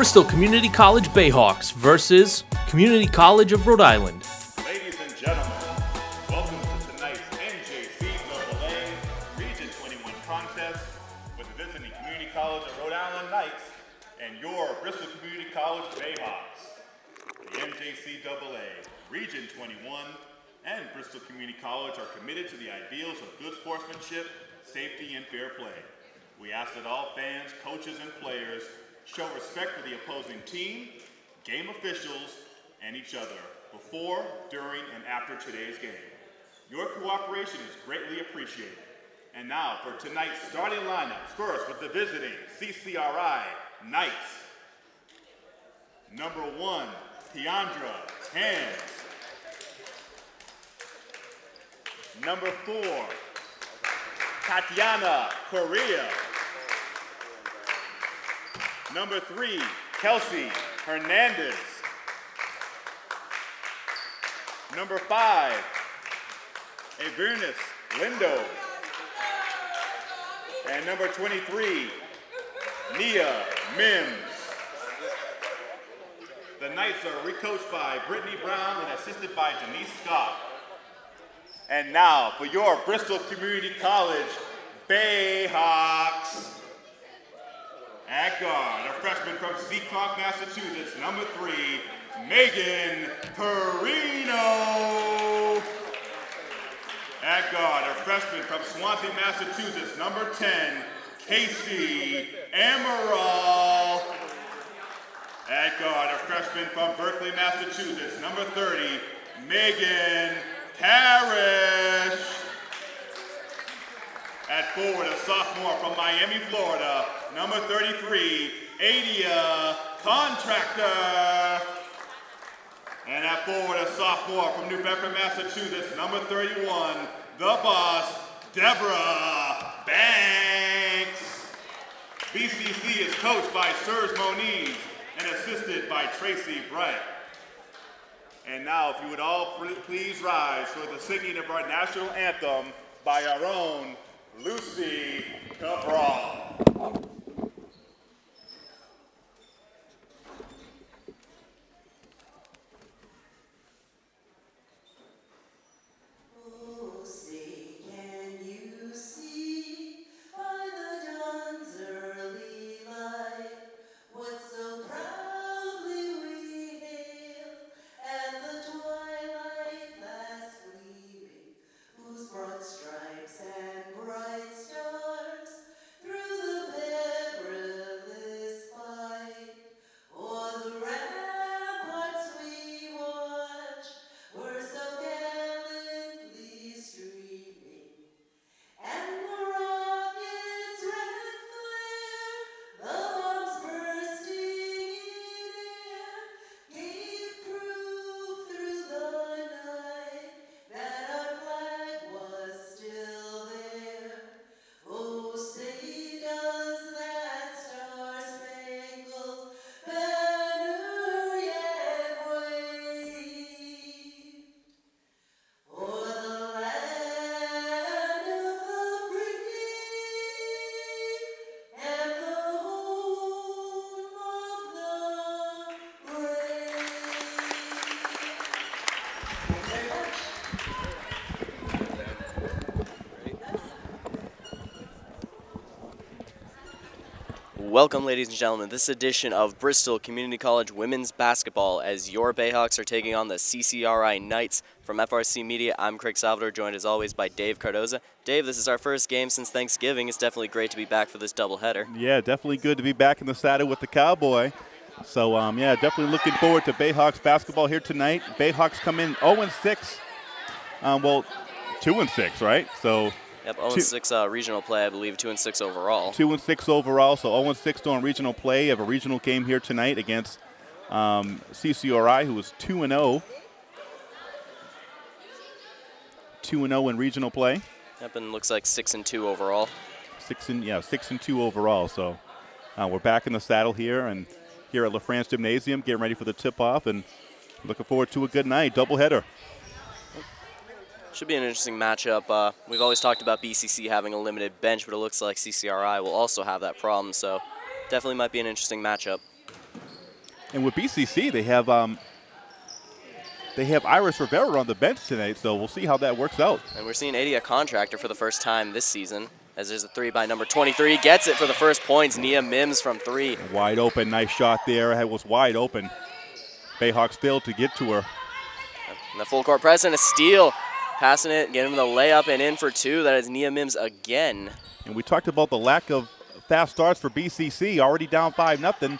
Bristol Community College Bayhawks versus Community College of Rhode Island. Ladies and gentlemen, welcome to tonight's NJCAA Region 21 contest with the visiting Community College of Rhode Island Knights and your Bristol Community College Bayhawks. The NJCAA Region 21 and Bristol Community College are committed to the ideals of good sportsmanship, safety, and fair play. We ask that all fans, coaches, and players show respect for the opposing team, game officials, and each other before, during, and after today's game. Your cooperation is greatly appreciated. And now for tonight's starting lineups. First with the visiting CCRI Knights. Number one, Tiandra Hands. Number four, Tatiana Correa. Number three, Kelsey Hernandez. Number five, Avernus Lindo. And number 23, Nia Mims. The Knights are recoached by Brittany Brown and assisted by Denise Scott. And now for your Bristol Community College Bayhawks. At guard, a freshman from Seekonk, Massachusetts, number three, Megan Perino. At guard, a freshman from Swansea, Massachusetts, number 10, Casey Amaral. At guard, a freshman from Berkley, Massachusetts, number 30, Megan Parrish. At forward, a sophomore from Miami, Florida, number 33, Adia Contractor. And at forward, a sophomore from New Bedford, Massachusetts, number 31, the boss, Deborah Banks. BCC is coached by Serge Moniz and assisted by Tracy Bright. And now, if you would all please rise for the singing of our national anthem by our own Lucy Cabral. Welcome, ladies and gentlemen. This edition of Bristol Community College Women's Basketball as your Bayhawks are taking on the CCRI Knights. From FRC Media, I'm Craig Salvador, joined as always by Dave Cardoza. Dave, this is our first game since Thanksgiving. It's definitely great to be back for this doubleheader. Yeah, definitely good to be back in the saddle with the Cowboy. So, um, yeah, definitely looking forward to Bayhawks basketball here tonight. Bayhawks come in 0 and 6. Um, well, 2-6, right? So, Yep, 0 Two- 6 uh, regional play, I believe, 2 and 6 overall. 2 and 6 overall. So, 0 and 6 doing regional play. Have a regional game here tonight against um, CCRI, was 2 and 0. 2 and 0 in regional play. Yep, and looks like 6 and 2 overall. Six and yeah, six and two overall. So uh, we're back in the saddle here and here at LaFrance Gymnasium, getting ready for the tip-off, and looking forward to a good night, doubleheader. Should be an interesting matchup. Uh, we've always talked about BCC having a limited bench, but it looks like CCRI will also have that problem. So definitely might be an interesting matchup. And with BCC, they have um, they have Iris Rivera on the bench tonight, so we'll see how that works out. And we're seeing Adia Contractor for the first time this season. As there's a three by number 23. Gets it for the first points. Nia Mims from three. Wide open, nice shot there. It was wide open. Bayhawks failed to get to her. And the full court press and a steal. Passing it, getting the layup and in for two. That is Nia Mims again. And we talked about the lack of fast starts for BCC, already down five nothing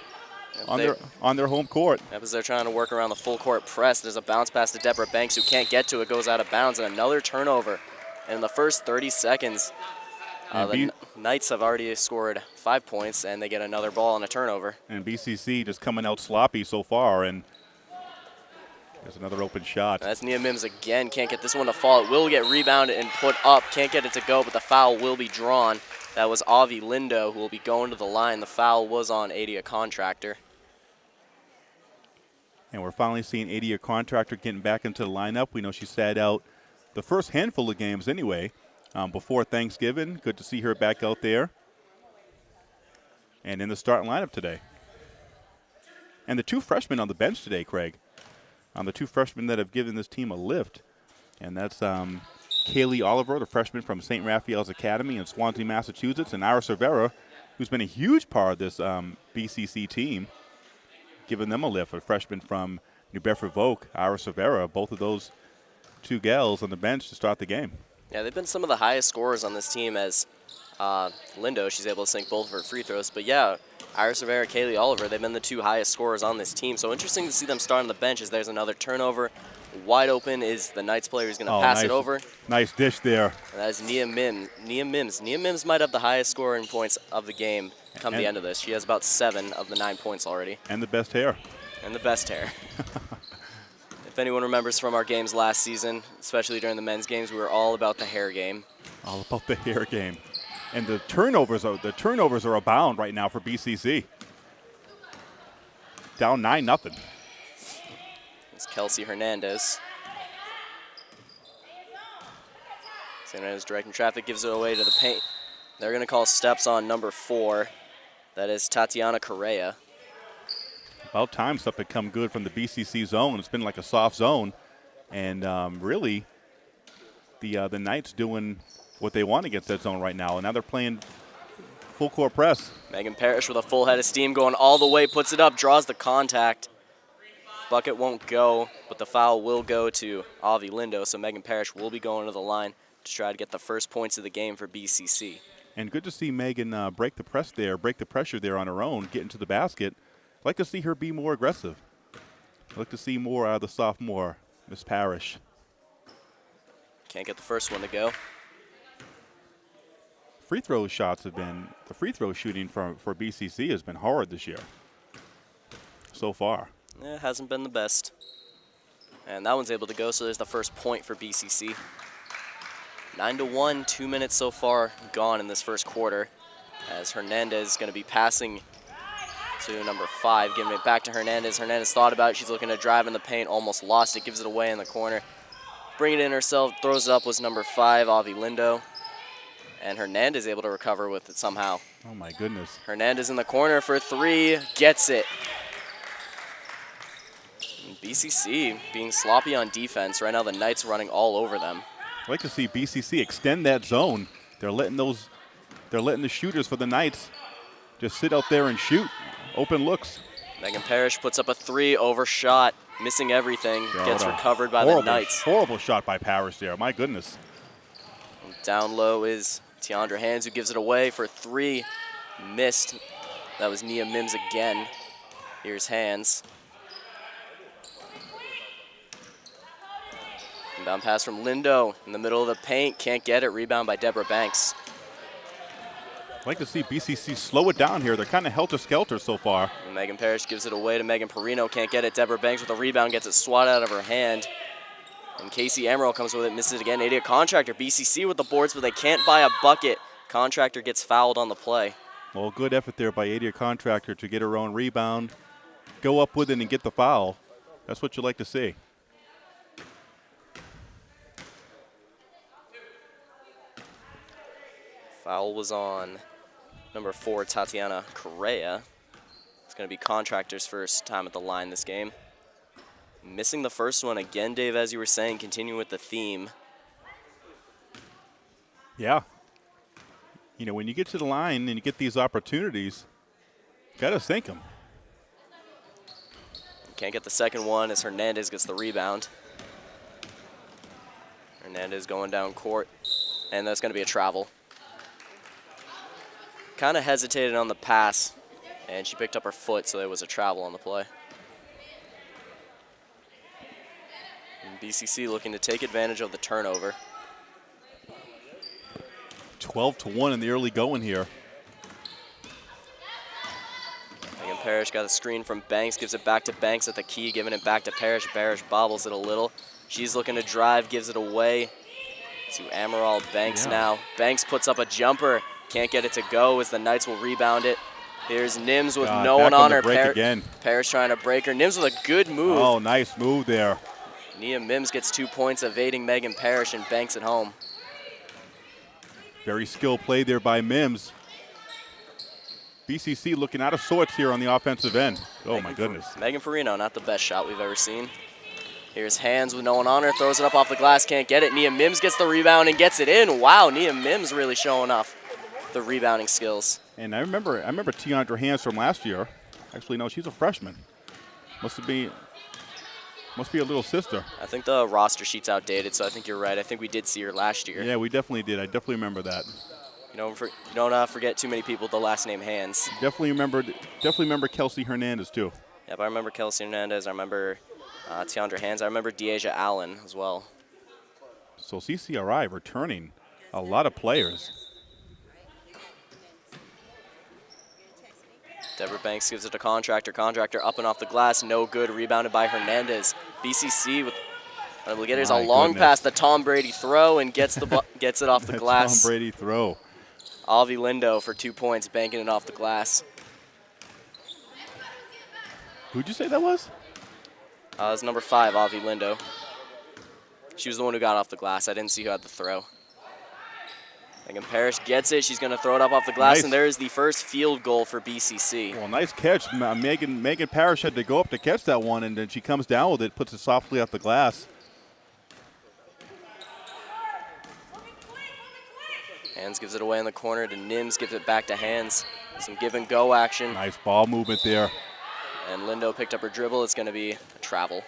on They- their on their home court. As they're trying to work around the full court press. There's a bounce pass to Deborah Banks who can't get to it, goes out of bounds, and another turnover. And in the first 30 seconds, uh, the B- Knights have already scored five points, and they get another ball and a turnover. And BCC just coming out sloppy so far, and there's another open shot. That's Nia Mims again. Can't get this one to fall. It will get rebounded and put up. Can't get it to go, but the foul will be drawn. That was Avi Lindo who will be going to the line. The foul was on Adia Contractor. And we're finally seeing Adia Contractor getting back into the lineup. We know she sat out the first handful of games anyway um, before Thanksgiving. Good to see her back out there and in the starting lineup today. And the two freshmen on the bench today, Craig. Um, the two freshmen that have given this team a lift. And that's um, Kaylee Oliver, the freshman from St. Raphael's Academy in Swansea, Massachusetts, and Iris Rivera, who's been a huge part of this um, BCC team giving them a lift. A freshman from New Bedford Voc, Iris Rivera, both of those two gals on the bench to start the game. Yeah, they've been some of the highest scorers on this team as uh, Lindo, she's able to sink both of her free throws. But yeah, Iris Rivera, Kaylee Oliver, they've been the two highest scorers on this team. So interesting to see them start on the bench as there's another turnover. Wide open is the Knights player who's going to Oh, pass nice, it over. Nice dish there. And that is Nia Mims. Nia Mims. Nia Mims might have the highest scoring points of the game come And- the end of this. She has about seven of the nine points already, And the best hair. and the best hair. if anyone remembers from our games last season, especially during the men's games, we were all about the hair game. All about the hair game. And the turnovers are the turnovers are abound right now for BCC. Down nine nothing. It's Kelsey Hernandez. Hernandez directing traffic, gives it away to the paint. They're going to call steps on number four. That is Tatiana Correa. About time stuff had come good from the BCC zone. It's been like a soft zone, and um, really, the uh, the Knights doing what they want against that zone right now. And now they're playing full court press. Megan Parrish with a full head of steam going all the way, puts it up, draws the contact. Bucket won't go, but the foul will go to Avi Lindo, so Megan Parrish will be going to the line to try to get the first points of the game for BCC. And good to see Megan uh, break the press there, break the pressure there on her own, get into the basket. I'd like to see her be more aggressive. I'd like to see more out of the sophomore, Miss Parrish. Can't get the first one to go. Free throw shots have been the free throw shooting for for BCC has been hard this year. So far. it hasn't been the best. And that one's able to go, so there's the first point for BCC. 9 to 1, two minutes so far gone in this first quarter. As Hernandez is going to be passing to number five, giving it back to Hernandez. Hernandez thought about it. She's looking to drive in the paint, almost lost it, gives it away in the corner. Bring it in herself, throws it up was number five, Avi Lindo. And Hernandez able to recover with it somehow. Oh my goodness. Hernandez in the corner for three, gets it. And BCC being sloppy on defense. Right now the Knights running all over them. I'd like to see BCC extend that zone. They're letting those they're letting the shooters for the Knights just sit out there and shoot. Open looks. Megan Parrish puts up a three, overshot, missing everything, gets recovered by horrible, the Knights. Horrible shot by Parrish there. My goodness. Down low is Tiandra Hands who gives it away for three, missed. That was Nia Mims again. Here's Hands. Inbound pass from Lindo in the middle of the paint, can't get it. Rebound by Deborah Banks. I'd like to see BCC slow it down here. They're kind of helter skelter so far. And Megan Parrish gives it away to Megan Perino, can't get it. Deborah Banks with a rebound, gets it swatted out of her hand. And Casey Amaral comes with it, misses it again. Adia Contractor, BCC with the boards, but they can't buy a bucket. Contractor gets fouled on the play. Well, good effort there by Adia Contractor to get her own rebound, go up with it, and get the foul. That's what you like to see. Foul Foul was on number four, Tatiana Correa. It's going to be Contractor's first time at the line this game. Missing the first one again, Dave, as you were saying, continuing with the theme. Yeah. You know, when you get to the line and you get these opportunities, got to sink them. Can't get the second one as Hernandez gets the rebound. Hernandez going down court, and that's going to be a travel. Kind of hesitated on the pass, and she picked up her foot, so there was a travel on the play. BCC looking to take advantage of the turnover. 12 to 1 in the early going here. Megan Parrish got a screen from Banks, gives it back to Banks at the key, giving it back to Parrish. Parrish bobbles it a little. She's looking to drive, gives it away to Amaral Banks Yeah. now. Banks puts up a jumper, can't get it to go as the Knights will rebound it. Here's Mims with God, no one on on her. break Par- again. Parrish trying to break her. Mims with a good move. Oh, nice move there. Nia Mims gets two points, evading Megan Parrish and Banks at home. Very skilled play there by Mims. BCC looking out of sorts here on the offensive end. Oh, my goodness. Megan Perino, not the best shot we've ever seen. Here's Hands with no one on her, throws it up off the glass, can't get it. Nia Mims gets the rebound and gets it in. Wow, Nia Mims really showing off the rebounding skills. And I remember, I remember Tiandra Hands from last year. Actually, no, she's a freshman. Must be, must be a little sister. I think the roster sheet's outdated, so I think you're right. I think we did see her last year. Yeah, we definitely did. I definitely remember that. You don't, for, you don't uh, forget too many people with the last name Hands. Definitely remember, Definitely remember Kelsey Hernandez too. Yep, I remember Kelsey Hernandez. I remember uh, Tiandra Hands. I remember Deasia Allen as well. So CCRI returning a lot of players. Deborah Banks gives it to Contractor. Contractor up and off the glass, no good. Rebounded by Hernandez. BCC with look at there's a long goodness. pass, the Tom Brady throw, and gets the gets it off the glass. Tom Brady throw. Avi Lindo for two points, banking it off the glass. Who'd you say that was? Uh, it's number five, Avi Lindo. She was the one who got off the glass. I didn't see who had the throw. Megan Parrish gets it. She's going to throw it up off the glass, Nice. and there is the first field goal for BCC. Well, nice catch. Uh, Megan Megan Parrish had to go up to catch that one, and then she comes down with it, puts it softly off the glass. Hands gives it away in the corner to Mims, gives it back to Hands. Some give and go action, Nice ball movement there. and Lindo picked up her dribble. It's going to be a travel.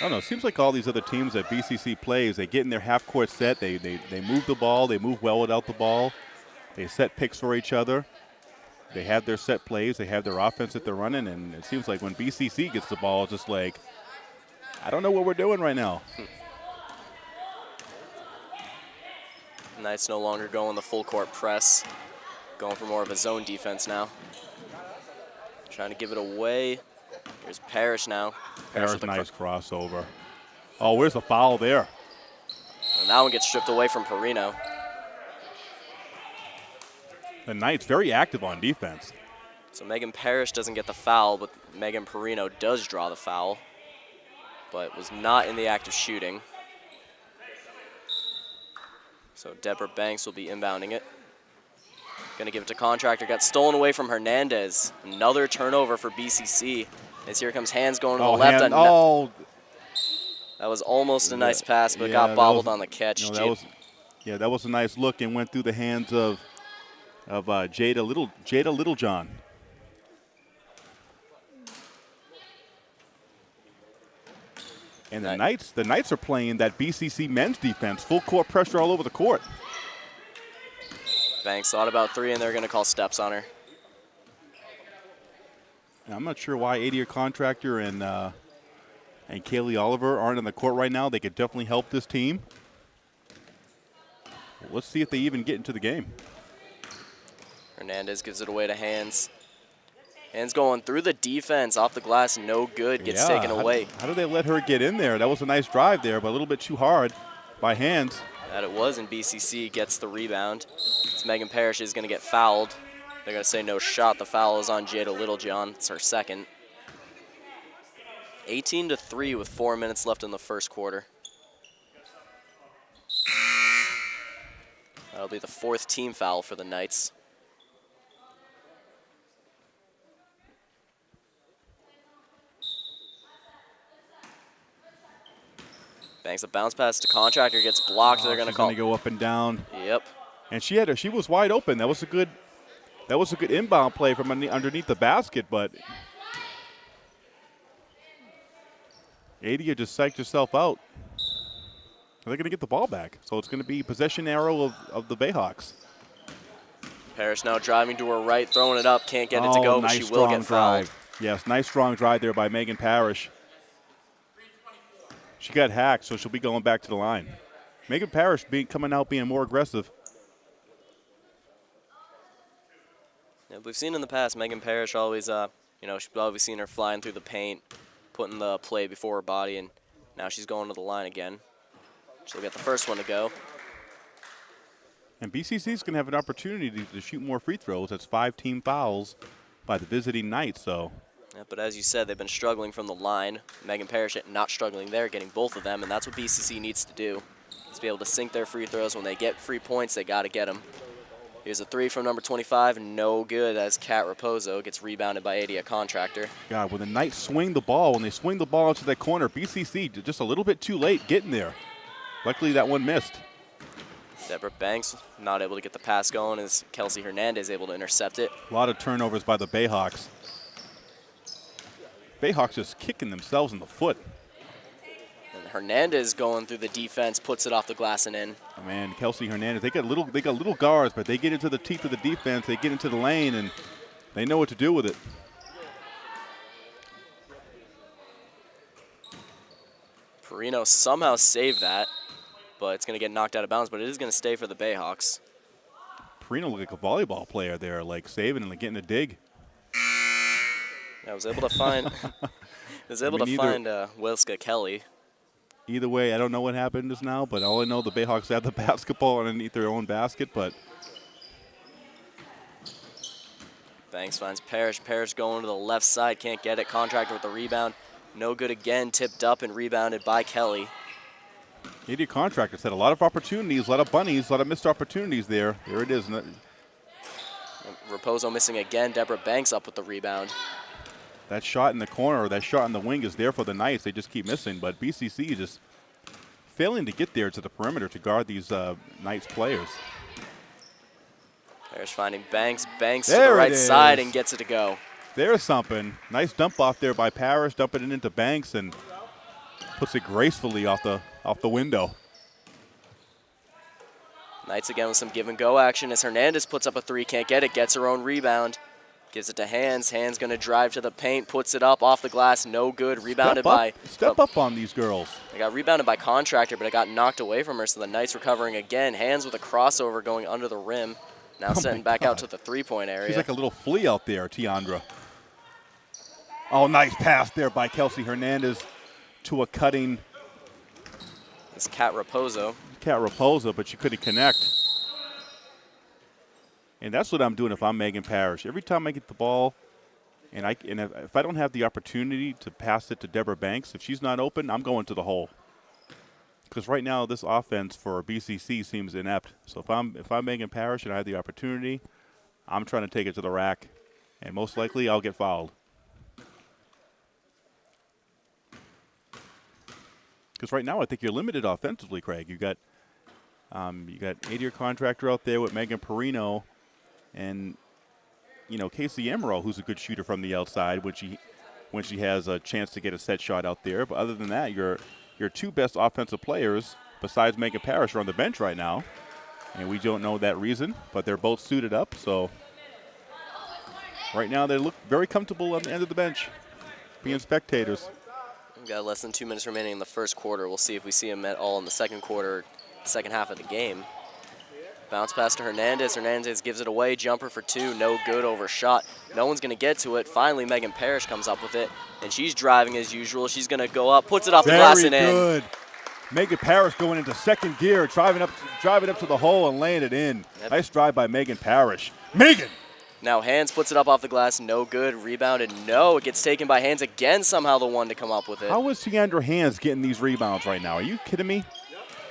I don't know. It seems like all these other teams that BCC plays, they get in their half court set. They, they, they move the ball. They move well without the ball. They set picks for each other. They have their set plays. They have their offense that they're running. And it seems like when BCC gets the ball, it's just like, I don't know what we're doing right now. Hmm. Knights no longer going the full court press, going for more of a zone defense now. Trying to give it away. Here's Parrish now. There's with a cr- nice crossover. Oh, where's the foul there? And that one gets stripped away from Perino. The Knights very active on defense. So Megan Parrish doesn't get the foul, but Megan Perino does draw the foul, but was not in the act of shooting. So Deborah Banks will be inbounding it. Gonna give it to Contractor. Got stolen away from Hernandez. Another turnover for BCC. As here comes Hands going to Oh, the left. hand- oh, That was almost a nice pass, but yeah, got bobbled was- on the catch. that was, yeah, that was a nice look and went through the hands of of uh, Jada Little Jada Littlejohn. And the Knights, the Knights are playing that BCC men's defense, full court pressure all over the court. Banks thought about three, and they're gonna call steps on her. Now, I'm not sure why Adia Contractor and uh, and Kaylee Oliver aren't in the court right now. They could definitely help this team. Let's see if they even get into the game. Hernandez gives it away to Hands. Hands going through the defense, off the glass, no good, gets Yeah, taken how- away. How, did they let her get in there? That was a nice drive there, but a little bit too hard by hands. That it was, and BCC gets the rebound. It's Megan Parrish is going to get fouled. They're going to say no shot. The foul is on Jada Littlejohn. It's her second. 18 to 3 with four minutes left in the first quarter. That'll be the fourth team foul for the Knights. Banks a bounce pass to Contractor, gets blocked. They're Oh, going to call. gonna go up and down. Yep. And she had her, she was wide open. That was a good that was a good inbound play from underneath the basket, but Adia just psyched herself out. They're going to get the ball back. So it's going to be possession arrow of, of the Bayhawks. Parrish now driving to her right, throwing it up. Can't get it to Oh, go, but she will get fouled. drive. Yes, nice strong drive there by Megan Parrish. She got hacked, so she'll be going back to the line. Megan Parrish being coming out being more aggressive. Yeah, we've seen in the past Megan Parrish always, uh, you know, she's always seen her flying through the paint, putting the play before her body, and now she's going to the line again. She'll get the first one to go. And BCC is going to have an opportunity to, to shoot more free throws. That's five team fouls by the visiting Knights. So Yeah, but as you said, they've been struggling from the line. Megan Parrish not struggling there, getting both of them, and that's what BCC needs to do. Is be able to sink their free throws. When they get free points, they got to get them. Here's a three from number 25, no good as Cat Raposo gets rebounded by Adia Contractor. God, when the Knights swing the ball, when they swing the ball into that corner, BCC just a little bit too late getting there. Luckily, that one missed. Deborah Banks not able to get the pass going as Kelsey Hernandez able to intercept it. A lot of turnovers by the Bayhawks. Bayhawks just kicking themselves in the foot. And Hernandez going through the defense, puts it off the glass and in. Man, Kelsey Hernandez, they got little, they got little guards, but they get into the teeth of the defense. They get into the lane, and they know what to do with it. Perino somehow saved that, but it's going to get knocked out of bounds, but it is going to stay for the Bayhawks. Perino looked like a volleyball player there, like saving and like getting a dig. I was able to find was able mean, to find uh, Wilska Kelly. Either way, I don't know what happened just now, but all I know the Bayhawks have the basketball underneath their own basket, but Banks finds Parrish. Parrish going to the left side, can't get it. Contractor with the rebound. No good again, tipped up and rebounded by Kelly. Adia Contractor's had a lot of opportunities, a lot of bunnies, a lot of missed opportunities there. There it is. Raposo missing again. Deborah Banks up with the rebound. That shot in the corner, or that shot in the wing is there for the Knights. They just keep missing, but BCC is just failing to get there to the perimeter to guard these uh, Knights players. Parrish finding Banks. Banks to the right side and gets it to go. There's something. Nice dump off there by Parrish, dumping it into Banks and puts it gracefully off the off the window. Knights again with some give and go action as Hernandez puts up a three, can't get it, gets her own rebound. Gives it to Hands. Hands going to drive to the paint, puts it up off the glass, no good. Rebounded step by. step oh, up on these girls. It got rebounded by Contractor, but it got knocked away from her, so the Knights recovering again. Hands with a crossover going under the rim. Now Oh my setting back out to the three point area. She's like a little flea out there, Tiandra. Oh, nice pass there by Kelsey Hernandez to a cutting It's Cat Raposo. Cat Raposo, but she couldn't connect. And that's what I'm doing if I'm Megan Parrish. Every time I get the ball, and I and if, if I don't have the opportunity to pass it to Deborah Banks, if she's not open, I'm going to the hole. Because right now this offense for BCC seems inept. So if I'm if I'm Megan Parrish and I have the opportunity, I'm trying to take it to the rack, and most likely I'll get fouled. Because right now I think you're limited offensively, Craig. You got um, you got Adia Contractor out there with Megan Perino, and you know Casey Amaral, who's a good shooter from the outside when she when she has a chance to get a set shot out there. But other than that, your your two best offensive players besides Megan Parrish are on the bench right now, and we don't know that reason, but they're both suited up. So right now they look very comfortable on the end of the bench, being spectators. We've got less than two minutes remaining in the first quarter. We'll see if we see them at all in the second quarter, second half of the game. Bounce pass to Hernandez. Hernandez gives it away. Jumper for two. No good. Overshot. No one's going to get to it. Finally, Megan Parrish comes up with it, and she's driving as usual. She's going to go up, puts it off the glass Very and in. good. Megan Parrish going into second gear, driving up, driving up to the hole and laying it in. Yep. Nice drive by Megan Parrish. Megan. Now Hands puts it up off the glass. No good. Rebounded. No. It gets taken by Hands again. Somehow the one to come up with it. How is Tiandra Hands getting these rebounds right now? Are you kidding me?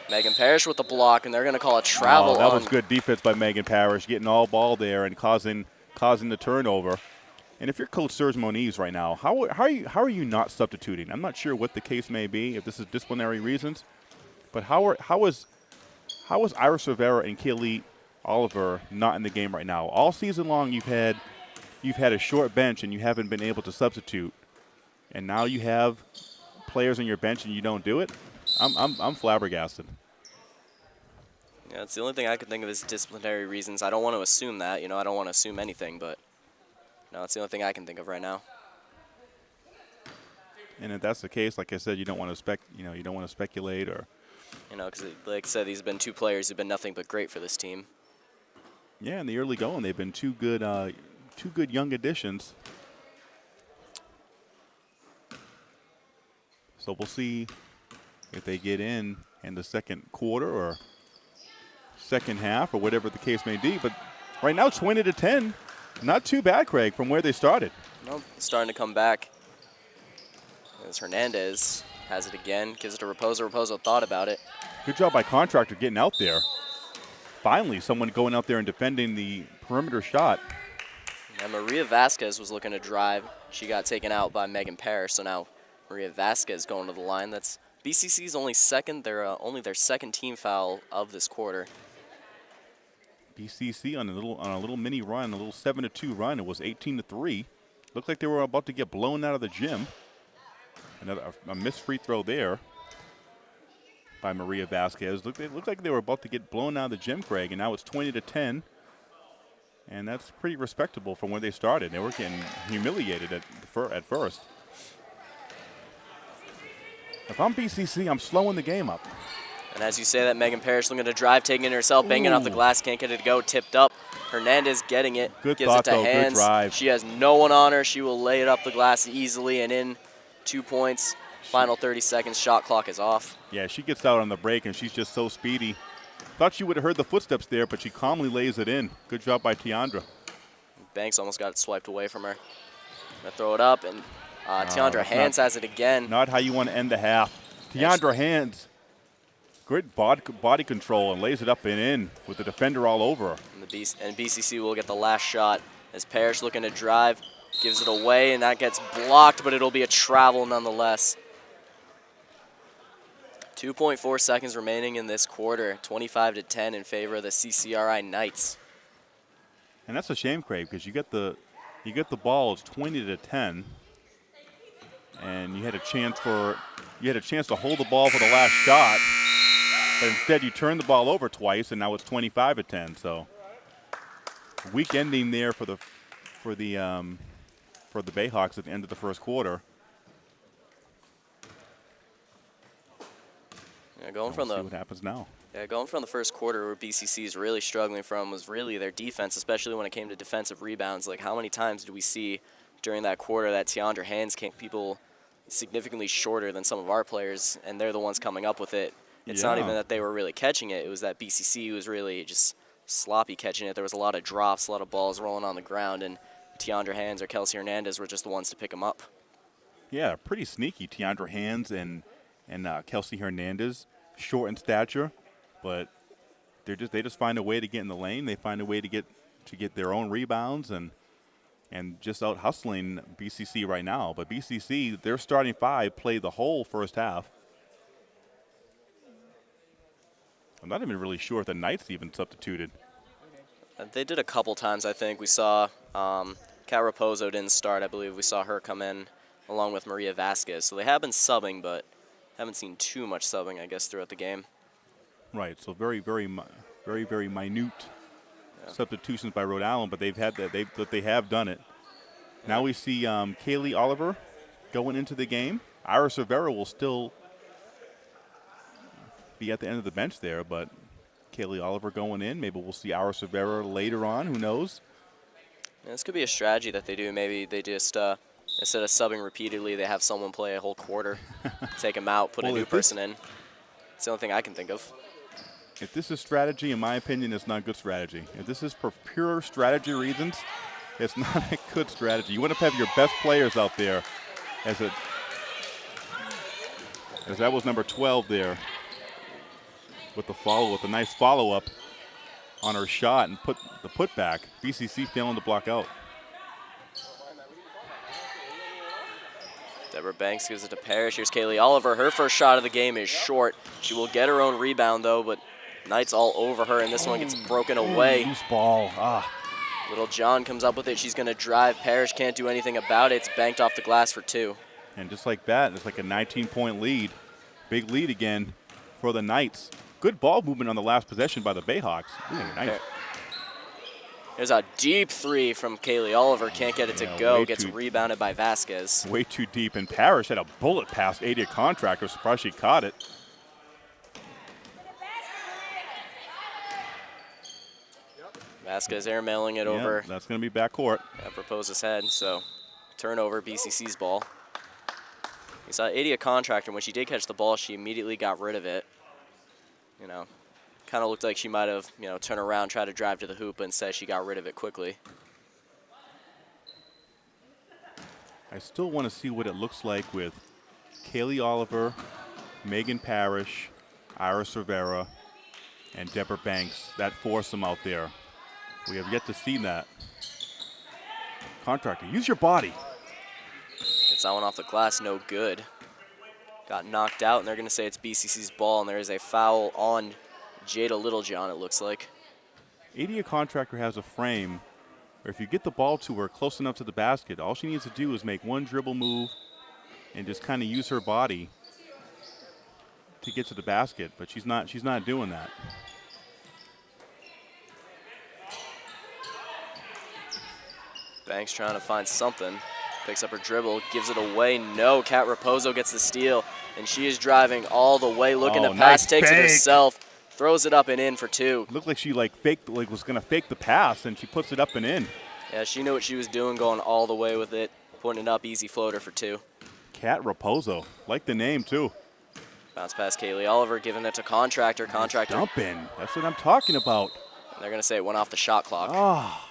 Megan Parrish with the block, and they're going to call a travel Oh, that was good defense by Megan Parrish, getting all ball there and causing causing the turnover. And if you're Coach Serge Moniz right now, how, how are you how are you not substituting? I'm not sure what the case may be, if this is disciplinary reasons, but how are how is how is Iris Rivera and Kaylee Oliver not in the game right now? All season long, you've had you've had a short bench and you haven't been able to substitute, and now you have players on your bench and you don't do it. I'm I'm, I'm flabbergasted. Yeah, it's the only thing I could think of is disciplinary reasons. I don't want to assume that. You know, I don't want to assume anything, but no, it's the only thing I can think of right now. And if that's the case, like I said, you don't want to spec, you know, you don't want to speculate or, You know, because like I said, these have been two players who've been nothing but great for this team. yeah, in the early going, they've been two good, uh, two good young additions. So we'll see if they get in in the second quarter or second half or whatever the case may be. But right now, 20 to 10, not too bad, Craig, from where they started. Nope, starting to come back. As Hernandez has it again, gives it to Raposo. Raposo thought about it. Good job by contractor getting out there. Finally, someone going out there and defending the perimeter shot. And Maria Vasquez was looking to drive. She got taken out by Megan Parrish, so now Maria Vasquez going to the line. That's BCC's only second. They're uh, only their second team foul of this quarter. BCC on a little on a little mini run, a little seven to two run. It was 18 to three. Looked like they were about to get blown out of the gym. Another a missed free throw there by Maria Vasquez. Looked it looked like they were about to get blown out of the gym, Craig, and now it's 20 to 10. And that's pretty respectable from where they started. They were getting humiliated at at first. If I'm BCC, I'm slowing the game up. And as you say that, Megan Parrish looking to drive, taking it herself, banging off the glass, can't get it to go, tipped up. Hernandez getting it, Good gives thought, it to though. Good hands. drive. She has no one on her. She will lay it up the glass easily and in. Two points. Final 30 seconds. Shot clock is off. Yeah, she gets out on the break, and she's just so speedy. Thought she would have heard the footsteps there, but she calmly lays it in. Good job by Tiandra. Banks almost got it swiped away from her. Gonna throw it up, and uh, Tiandra Hands not- has it again. Not how you want to end the half. Tiandra Hands, great body, body control, and lays it up and in with the defender all over. And, the B- and BCC will get the last shot as Parrish looking to drive, gives it away, and that gets blocked, but it'll be a travel nonetheless. 2.4 seconds remaining in this quarter, 25 to 10 in favor of the CCRI Knights. And that's a shame, Craig, because you get the you get the ball. It's 20 to 10, and you had a chance for you had a chance to hold the ball for the last shot, but instead you turned the ball over twice, and now it's 25 to 10. So weak ending there for the for the um, for the Bayhawks at the end of the first quarter. Yeah, going from see the what happens now. Yeah, going from the first quarter where BCC is really struggling from was really their defense, especially when it came to defensive rebounds. Like, how many times did we see during that quarter that Tiandra Hands came people significantly shorter than some of our players, and they're the ones coming up with it. It's not even that they were really catching it; it was that BCC was really just sloppy catching it. There was a lot of drops, a lot of balls rolling on the ground, and Tiandra Hands or Kelsey Hernandez were just the ones to pick them up. Yeah, pretty sneaky. Tiandra Hands and and uh, Kelsey Hernandez, short in stature, but they're just they just find a way to get in the lane. They find a way to get to get their own rebounds and and just out hustling BCC right now. But BCC, their starting five played the whole first half. I'm not even really sure if the Knights even substituted. They did a couple times, I think. We saw um, Kat Raposo didn't start. I believe we saw her come in along with Maria Vasquez. So they have been subbing, but haven't seen too much subbing, I guess, throughout the game. Right. So very, very, very, very minute substitutions by Rhode Island, but they've had that. They but they have done it. Now we see um, Kaylee Oliver going into the game. Iris Rivera will still be at the end of the bench there, but Kaylee Oliver going in. Maybe we'll see Iris Rivera later on. Who knows? And this could be a strategy that they do. Maybe they just, uh, instead of subbing repeatedly, they have someone play a whole quarter, take them out, put Well, a new person in. It's the only thing I can think of. If this is strategy, in my opinion, it's not good strategy. If this is for pure strategy reasons, it's not a good strategy. You want to have your best players out there as a as that was number 12 there. with the follow, with a nice follow up on her shot and put the putback. BCC failing to block out. Deborah Banks gives it to Parrish. Here's Kaylee Oliver. Her first shot of the game is short. She will get her own rebound though, but Knights all over her, and this one gets broken away. Loose ball. Ah. Littlejohn comes up with it. She's going to drive. Parrish can't do anything about it. It's banked off the glass for two. And just like that, it's like a 19 point lead. Big lead again for the Knights. Good ball movement on the last possession by the Bayhawks. Ooh, nice. There's a deep three from Kaylee Oliver. Can't get it to Yeah, go. Gets rebounded by Vasquez. Way too deep. And Parrish had a bullet past Adia Contractor. Surprised she caught it. Vasquez airmailing it Yeah, over that's going to be backcourt. at Raposo's head. So turnover, BCC's ball. We saw Adia Contractor. When she did catch the ball, she immediately got rid of it. You know, kind of looked like she might have, you know, turned around, tried to drive to the hoop, but instead she got rid of it quickly. I still want to see what it looks like with Kaylee Oliver, Megan Parrish, Iris Rivera, and Deborah Banks. That foursome out there. We have yet to see that. Contractor, use your body. Gets that one off the glass, no good. Got knocked out, and they're going to say it's BCC's ball, and there is a foul on Jada Littlejohn, it looks like. Adia Contractor has a frame where if you get the ball to her close enough to the basket, all she needs to do is make one dribble move and just kind of use her body to get to the basket. But she's not. She's not doing that. Banks trying to find something. Picks up her dribble, gives it away. No, Cat Raposo gets the steal, and she is driving all the way, looking Oh, to pass, nice takes it herself, throws it up and in for two. Looked like she like faked, like was gonna fake the pass, and she puts it up and in. Yeah, she knew what she was doing, going all the way with it, putting it up, easy floater for two. Cat Raposo, like the name too. Bounce pass Kaylee Oliver, giving it to Contractor. Contractor, Dump in. That's what I'm talking about. they're going to say it went off the shot clock. Ah.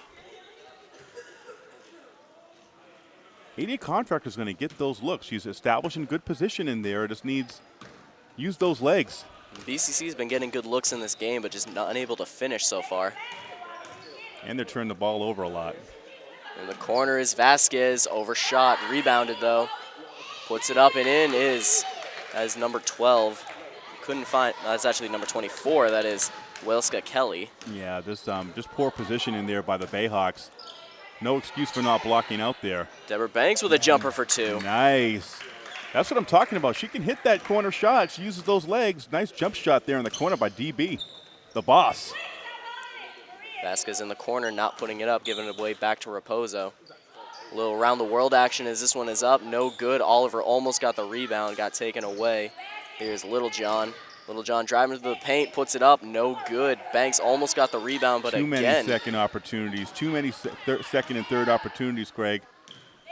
Adia Contractor's going to get those looks. She's establishing good position in there. Just needs use those legs. BCC's been getting good looks in this game, but just not unable to finish so far. And they're turning the ball over a lot. In the corner is Vasquez, overshot, rebounded though. Puts it up and in is as number 12. Couldn't find, no, that's actually number 24. That is Welska Kelly. Yeah, this um, just poor position in there by the Bayhawks. No excuse for not blocking out there. Deborah Banks with a jumper for two. Nice. That's what I'm talking about. She can hit that corner shot. She uses those legs. Nice jump shot there in the corner by DB, the boss. Vasquez in the corner, not putting it up, giving it away back to Raposo. A little around the world action as this one is up. No good. Oliver almost got the rebound, got taken away. Here's Littlejohn. Littlejohn driving to the paint, puts it up. No good. Banks almost got the rebound, but Too many second opportunities. Too many second and third opportunities, Craig.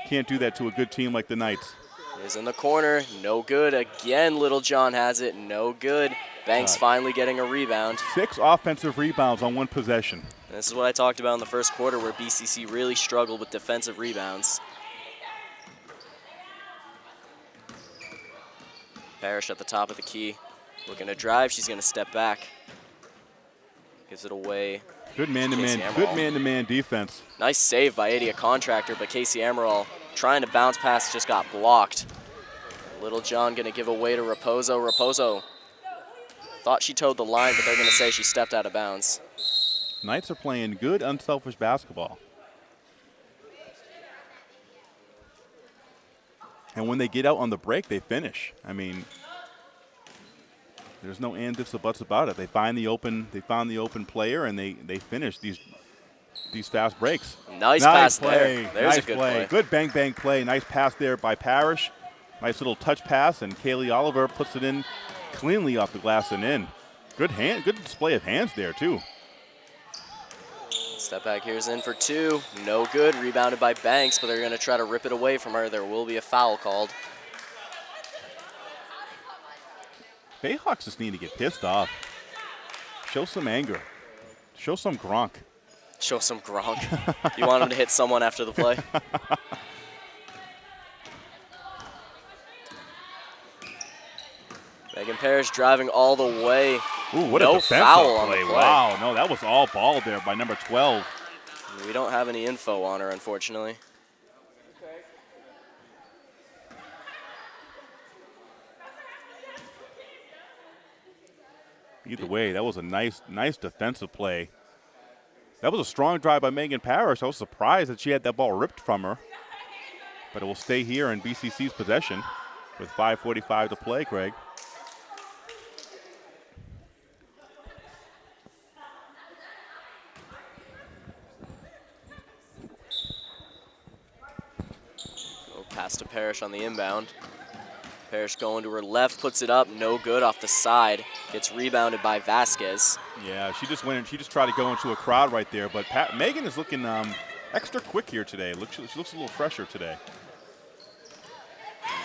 Can't do that to a good team like the Knights. is in the corner. No good. Again, Littlejohn has it. No good. Banks finally getting a rebound. Six offensive rebounds on one possession. And this is what I talked about in the first quarter where BCC really struggled with defensive rebounds. Parrish at the top of the key. Looking to drive. She's going to step back. Gives it away. Good man-to-man, Casey good man-to-man defense. Nice save by Adia Contractor, but Casey Amaral trying to bounce pass just got blocked. Littlejohn going to give away to Raposo. Raposo thought she towed the line, but they're going to say she stepped out of bounds. Knights are playing good, unselfish basketball. And when they get out on the break, they finish. I mean, there's no and ifs or buts about it. They find the open, they found the open player, and they they finish these these fast breaks. Nice pass play. there. There's nice good play. play. Good bang bang play. Nice pass there by Parrish. Nice little touch pass, and Kaylee Oliver puts it in cleanly off the glass and in. Good hand, good display of hands there too. Step back here's in for two. No good. Rebounded by Banks, but they're going to try to rip it away from her. There will be a foul called. Bayhawks just need to get pissed off. Show some anger. Show some Gronk. Show some Gronk. you want him to hit someone after the play? Megan Parrish driving all the way. Ooh, what No a defensive foul play. play. Wow, no, that was all ball there by number 12. We don't have any info on her, unfortunately. Either way, that was a nice, nice defensive play. That was a strong drive by Megan Parrish. I was surprised that she had that ball ripped from her. But it will stay here in BCC's possession with 5.45 to play, Craig. Pass to Parrish on the inbound. Parrish going to her left, puts it up, no good off the side. Gets rebounded by Vasquez. Yeah, she just went and she just tried to go into a crowd right there. But Pat, Megan is looking um, extra quick here today. Look, she, she looks a little fresher today.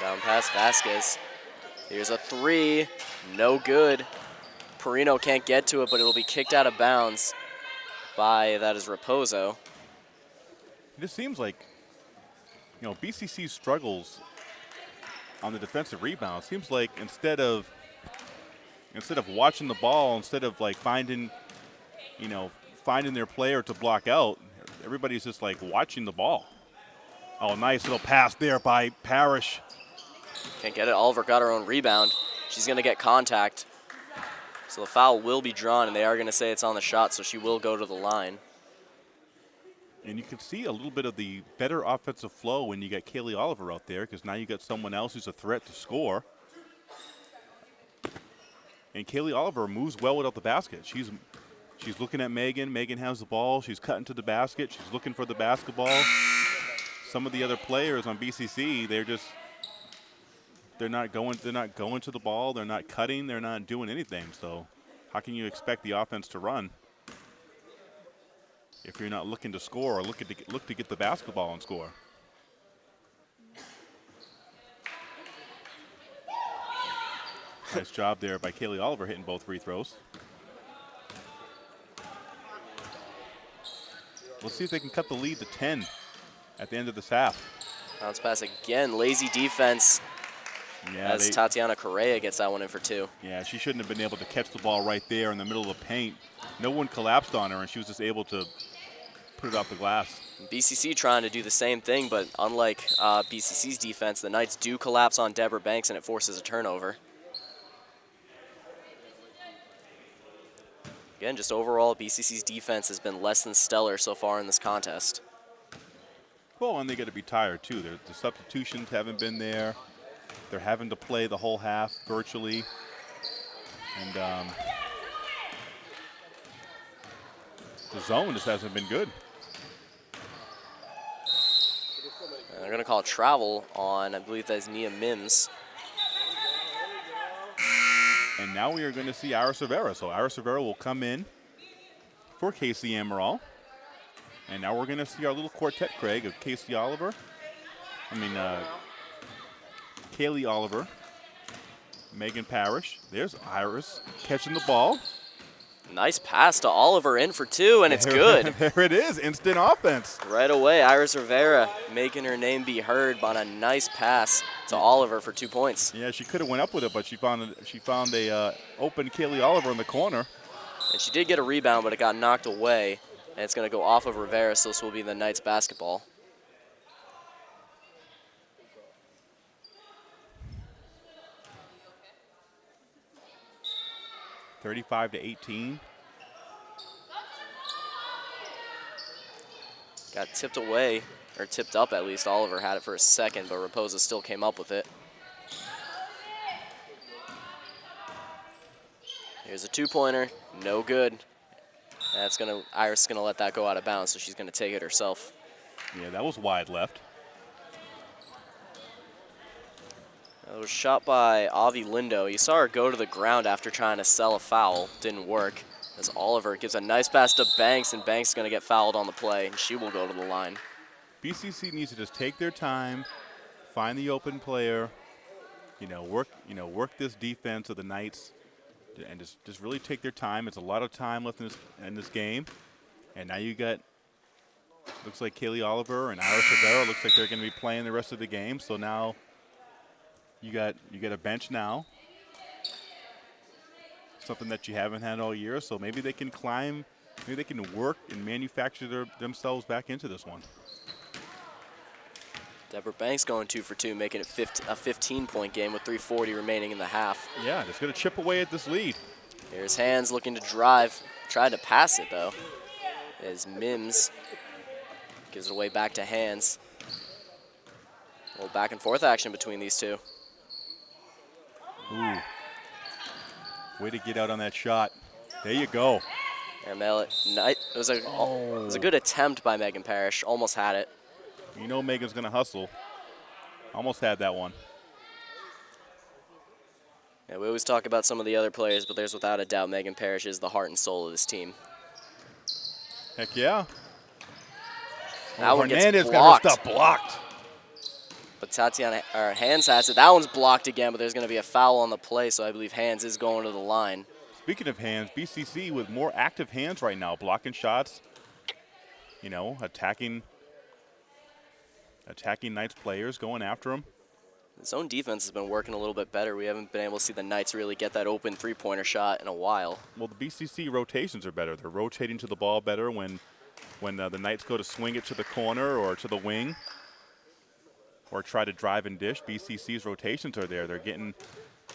Down past Vasquez. Here's a three, no good. Perino can't get to it, but it'll be kicked out of bounds by, that is Raposo. It just seems like, you know, BCC struggles on the defensive rebound. Seems like instead of instead of watching the ball, instead of like finding, you know, finding their player to block out, everybody's just like watching the ball. Oh, nice little pass there by Parrish. Can't get it. Oliver got her own rebound. She's going to get contact. So the foul will be drawn, and they are going to say it's on the shot, so she will go to the line. And you can see a little bit of the better offensive flow when you got Kaylee Oliver out there because now you got someone else who's a threat to score. And Kaylee Oliver moves well without the basket. She's she's looking at Megan. Megan has the ball. She's cutting to the basket. She's looking for the basketball. Some of the other players on BCC, they're just they're not going they're not going to the ball. They're not cutting. They're not doing anything. So how can you expect the offense to run? If you're not looking to score or looking to get, look to get the basketball and score. nice job there by Kaylee Oliver hitting both free throws. Let's see if they can cut the lead to 10 at the end of this half. Bounce pass again. Lazy defense Yeah, as they- Tatiana Correa gets that one in for two. yeah, she shouldn't have been able to catch the ball right there in the middle of the paint. No one collapsed on her, and she was just able to put it off the glass. BCC trying to do the same thing, but unlike uh, BCC's defense, the Knights do collapse on Deborah Banks and it forces a turnover. Again, just overall, BCC's defense has been less than stellar so far in this contest. Well, and they got to be tired too. Their, the substitutions haven't been there. They're having to play the whole half virtually, and um, the zone just hasn't been good. And they're going to call travel on, I believe that's Nia Mims. And now we are going to see Iris Rivera. So Iris Rivera will come in for Casey Amaral. And now we're going to see our little quartet, Craig, of Casey Oliver. I mean, uh, Kaylee Oliver, Megan Parrish. There's Iris catching the ball. Nice pass to Oliver in for two, and it's good. there it is, instant offense. Right away, Iris Rivera making her name be heard on a nice pass to Oliver for two points. Yeah, she could have went up with it, but she found a, she found a uh, open Kaylee Oliver in the corner. And she did get a rebound, but it got knocked away. And it's going to go off of Rivera, so this will be the Knights basketball. Thirty-five to eighteen. Got tipped away, or tipped up at least. Oliver had it for a second, but Raposo still came up with it. Here's a two-pointer, no good. That's gonna Iris is gonna let that go out of bounds, so she's gonna take it herself. Yeah, that was wide left. It was shot by Avi Lindo. You saw her go to the ground after trying to sell a foul. Didn't work. As Oliver gives a nice pass to Banks, and Banks is going to get fouled on the play, and she will go to the line. BCC needs to just take their time, find the open player, you know, work, you know, work this defense of the Knights, and just just really take their time. It's a lot of time left in this in this game, and now you got looks like Kaylee Oliver and Iris Rivera looks like they're going to be playing the rest of the game. So now you got you got a bench now. something that you haven't had all year. So maybe they can climb, maybe they can work and manufacture their, themselves back into this one. Deborah Banks going two for two, making it 15, a 15-point game with 3:40 remaining in the half. Yeah, just going to chip away at this lead. Here's Hands looking to drive, tried to pass it though. As Mims gives it away back to Hands. A little back and forth action between these two. Ooh. Way to get out on that shot. There you go. Airmail it. It was a it was a oh. good attempt by Megan Parrish. Almost had it. You know Megan's going to hustle. Almost had that one. Yeah, we always talk about some of the other players, but there's without a doubt Megan Parrish is the heart and soul of this team. Heck yeah. That Oh, one gets Hernandez got blocked. her stuff blocked. Tatiana, or Hands has it. That one's blocked again, but there's going to be a foul on the play, so I believe Hands is going to the line. Speaking of hands, BCC with more active hands right now, blocking shots, you know, attacking attacking Knights players, going after them. The zone defense has been working a little bit better. We haven't been able to see the Knights really get that open three-pointer shot in a while. Well, the BCC rotations are better. They're rotating to the ball better when when uh, the Knights go to swing it to the corner or to the wing or try to drive and dish. BCC's rotations are there. They're getting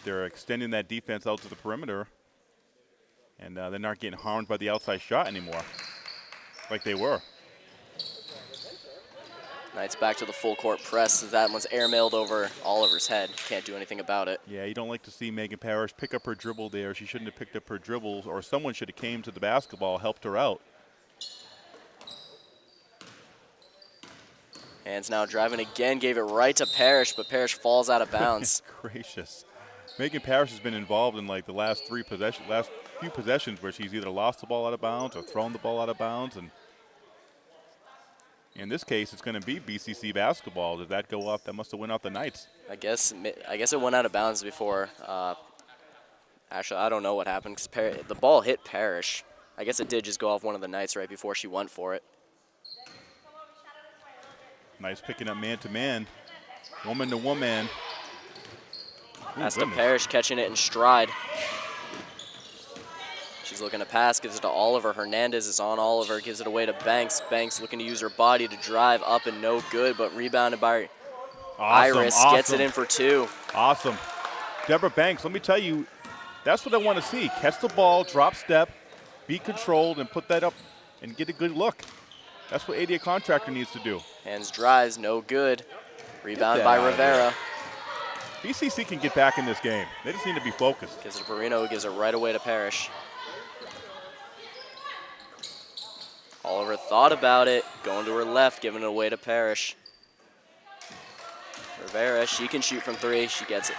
they're extending that defense out to the perimeter and uh, they're not getting harmed by the outside shot anymore like they were. Knights back to the full court press as that one's airmailed over Oliver's head. Can't do anything about it. Yeah, you don't like to see Megan Parrish pick up her dribble there. She shouldn't have picked up her dribbles, or someone should have came to the basketball, helped her out. Hands now driving again, gave it right to Parrish, but Parrish falls out of bounds. Gracious. Megan Parrish has been involved in like the last three possession, last few possessions where she's either lost the ball out of bounds or thrown the ball out of bounds, and in this case, it's going to be BCC basketball. Did that go off? That must have went off the Knights. I guess I guess it went out of bounds before. Uh, actually, I don't know what happened because the ball hit Parrish. I guess it did just go off one of the Knights right before she went for it. Nice picking up man to man, woman to woman. Ooh, That's to goodness. Parrish catching it in stride. She's looking to pass, gives it to Oliver. Hernandez is on Oliver, gives it away to Banks. Banks looking to use her body to drive up and no good, but rebounded by Awesome, Iris. Gets it in for two. Awesome. Deborah Banks, let me tell you, that's what I want to see. Catch the ball, drop step, be controlled, and put that up and get a good look. That's what Adia Contractor needs to do. Hands drives, no good. Rebound by out of there. Rivera. BCC can get back in this game. They just need to be focused. Gives it to Perino, who gives it right away to Parrish. Oliver thought about it, going to her left, giving it away to Parrish. Rivera, she can shoot from three. She gets it.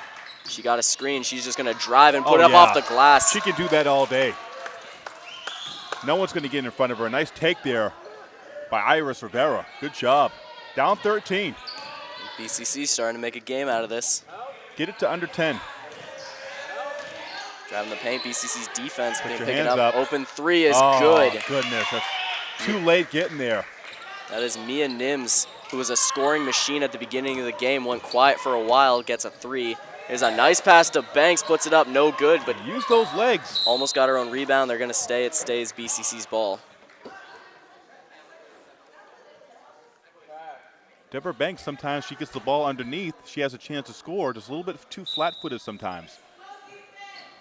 She got a screen. She's just going to drive and put Oh, it up yeah. off the glass. She can do that all day. No one's going to get in front of her. Nice take there by Iris Rivera. Good job. Down 13. BCC starting to make a game out of this. Get it to under 10. Driving the paint. BCC's defense Put being picking up. up. Open three is oh, good. goodness. That's too late getting there. That is Nia Mims, who was a scoring machine at the beginning of the game, went quiet for a while, gets a three. Is a nice pass to Banks, puts it up, no good, but Use those legs. almost got her own rebound. They're going to stay. It stays BCC's ball. Deborah Banks, sometimes she gets the ball underneath. She has a chance to score. Just a little bit too flat-footed sometimes.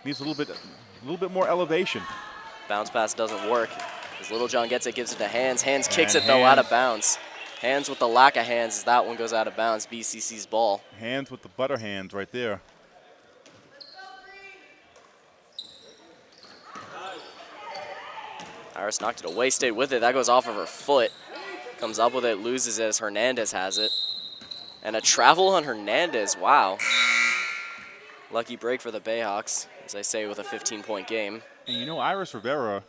Needs a little bit, a little bit more elevation. Bounce pass doesn't work. As Littlejohn gets it, gives it to Hands. Hands kicks And it, though, out of bounds. Hands with the lack of hands as that one goes out of bounds. BCC's ball. Hands with the butter hands right there. Iris knocked it away, stayed with it. That goes off of her foot. Comes up with it, loses it as Hernandez has it. And a travel on Hernandez. Wow. Lucky break for the Bayhawks, as I say, with a 15-point game. And you know, Iris Rivera,